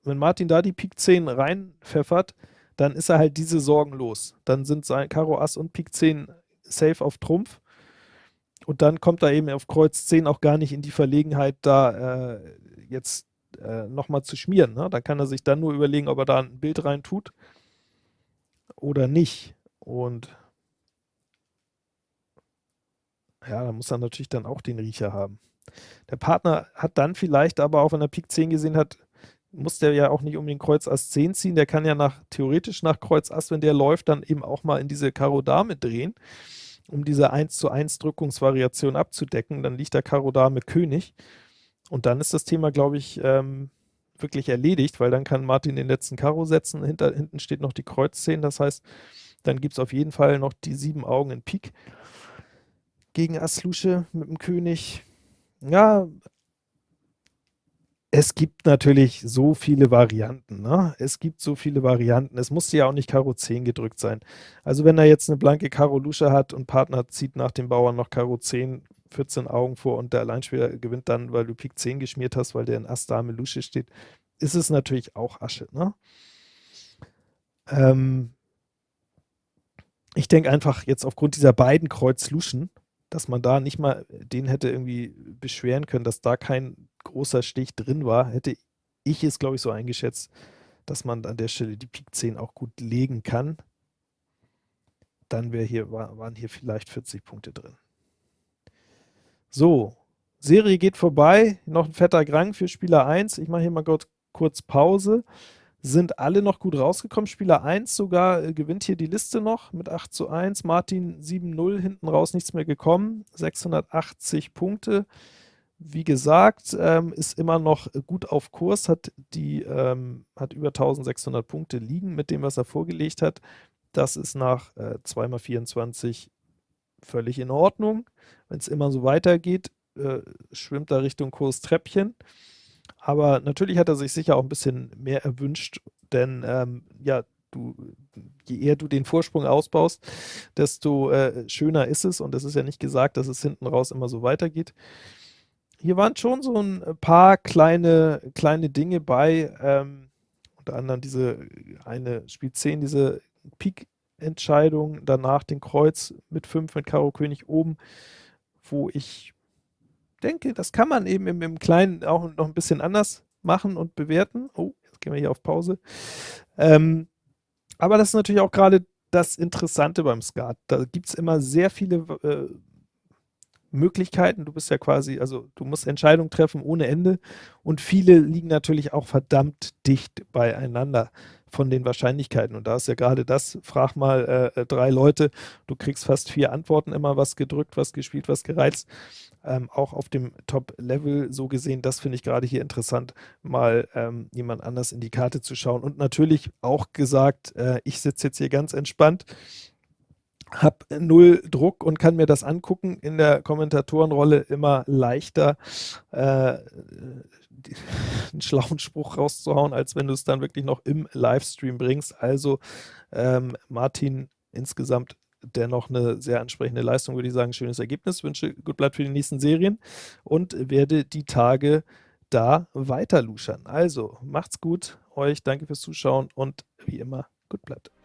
wenn Martin da die Pik 10 reinpfeffert, dann ist er halt diese Sorgen los. Dann sind sein Karo Ass und Pik 10 safe auf Trumpf. Und dann kommt er eben auf Kreuz 10 auch gar nicht in die Verlegenheit, da äh, jetzt äh, nochmal zu schmieren. Ne? Da kann er sich dann nur überlegen, ob er da ein Bild rein tut oder nicht. Und ja, da muss er natürlich dann auch den Riecher haben. Der Partner hat dann vielleicht aber auch, wenn er Pik 10 gesehen hat, muss der ja auch nicht um den Kreuz Ass 10 ziehen. Der kann ja nach, theoretisch nach Kreuz Ass, wenn der läuft, dann eben auch mal in diese Karo Dame drehen, um diese 1 zu 1 Drückungsvariation abzudecken. Dann liegt der Karo Dame König. Und dann ist das Thema, glaube ich, ähm, wirklich erledigt, weil dann kann Martin den letzten Karo setzen. Hinter, hinten steht noch die Kreuz 10. Das heißt, dann gibt es auf jeden Fall noch die sieben Augen in Pik gegen Ass Lusche mit dem König. Ja, es gibt natürlich so viele Varianten. Ne? Es gibt so viele Varianten. Es musste ja auch nicht Karo 10 gedrückt sein. Also wenn er jetzt eine blanke Karo Lusche hat und Partner zieht nach dem Bauern noch Karo 10, 14 Augen vor und der Alleinspieler gewinnt dann, weil du Pik 10 geschmiert hast, weil der in Ass Dame Lusche steht, ist es natürlich auch Asche. Ne? Ähm ich denke einfach jetzt aufgrund dieser beiden Kreuz Luschen, dass man da nicht mal den hätte irgendwie beschweren können, dass da kein großer Stich drin war, hätte ich es, glaube ich, so eingeschätzt, dass man an der Stelle die Pik 10 auch gut legen kann. Dann wäre hier, waren hier vielleicht 40 Punkte drin. So, Serie geht vorbei. Noch ein fetter Grang für Spieler 1. Ich mache hier mal kurz Pause sind alle noch gut rausgekommen. Spieler 1 sogar äh, gewinnt hier die Liste noch mit 8 zu 1. Martin 7-0, hinten raus nichts mehr gekommen. 680 Punkte. Wie gesagt, ähm, ist immer noch gut auf Kurs, hat, die, ähm, hat über 1600 Punkte liegen mit dem, was er vorgelegt hat. Das ist nach äh, 2x24 völlig in Ordnung. Wenn es immer so weitergeht, äh, schwimmt er Richtung Kurstreppchen. Aber natürlich hat er sich sicher auch ein bisschen mehr erwünscht, denn ähm, ja, du, je eher du den Vorsprung ausbaust, desto äh, schöner ist es. Und es ist ja nicht gesagt, dass es hinten raus immer so weitergeht. Hier waren schon so ein paar kleine, kleine Dinge bei, ähm, unter anderem diese eine Spiel 10, diese Pik-Entscheidung, danach den Kreuz mit 5 mit Karo König oben, wo ich denke, das kann man eben im, im Kleinen auch noch ein bisschen anders machen und bewerten. Oh, jetzt gehen wir hier auf Pause. Ähm, aber das ist natürlich auch gerade das Interessante beim Skat. Da gibt es immer sehr viele äh, Möglichkeiten. Du bist ja quasi, also du musst Entscheidungen treffen ohne Ende und viele liegen natürlich auch verdammt dicht beieinander von den Wahrscheinlichkeiten. Und da ist ja gerade das, frag mal äh, drei Leute, du kriegst fast vier Antworten immer, was gedrückt, was gespielt, was gereizt. Ähm, auch auf dem Top-Level so gesehen, das finde ich gerade hier interessant, mal ähm, jemand anders in die Karte zu schauen. Und natürlich auch gesagt, äh, ich sitze jetzt hier ganz entspannt habe null Druck und kann mir das angucken. In der Kommentatorenrolle immer leichter, äh, einen schlauen Spruch rauszuhauen, als wenn du es dann wirklich noch im Livestream bringst. Also ähm, Martin, insgesamt dennoch eine sehr ansprechende Leistung, würde ich sagen. Schönes Ergebnis. Wünsche gut bleibt für die nächsten Serien und werde die Tage da weiter luschern. Also, macht's gut, euch, danke fürs Zuschauen und wie immer, gut bleibt.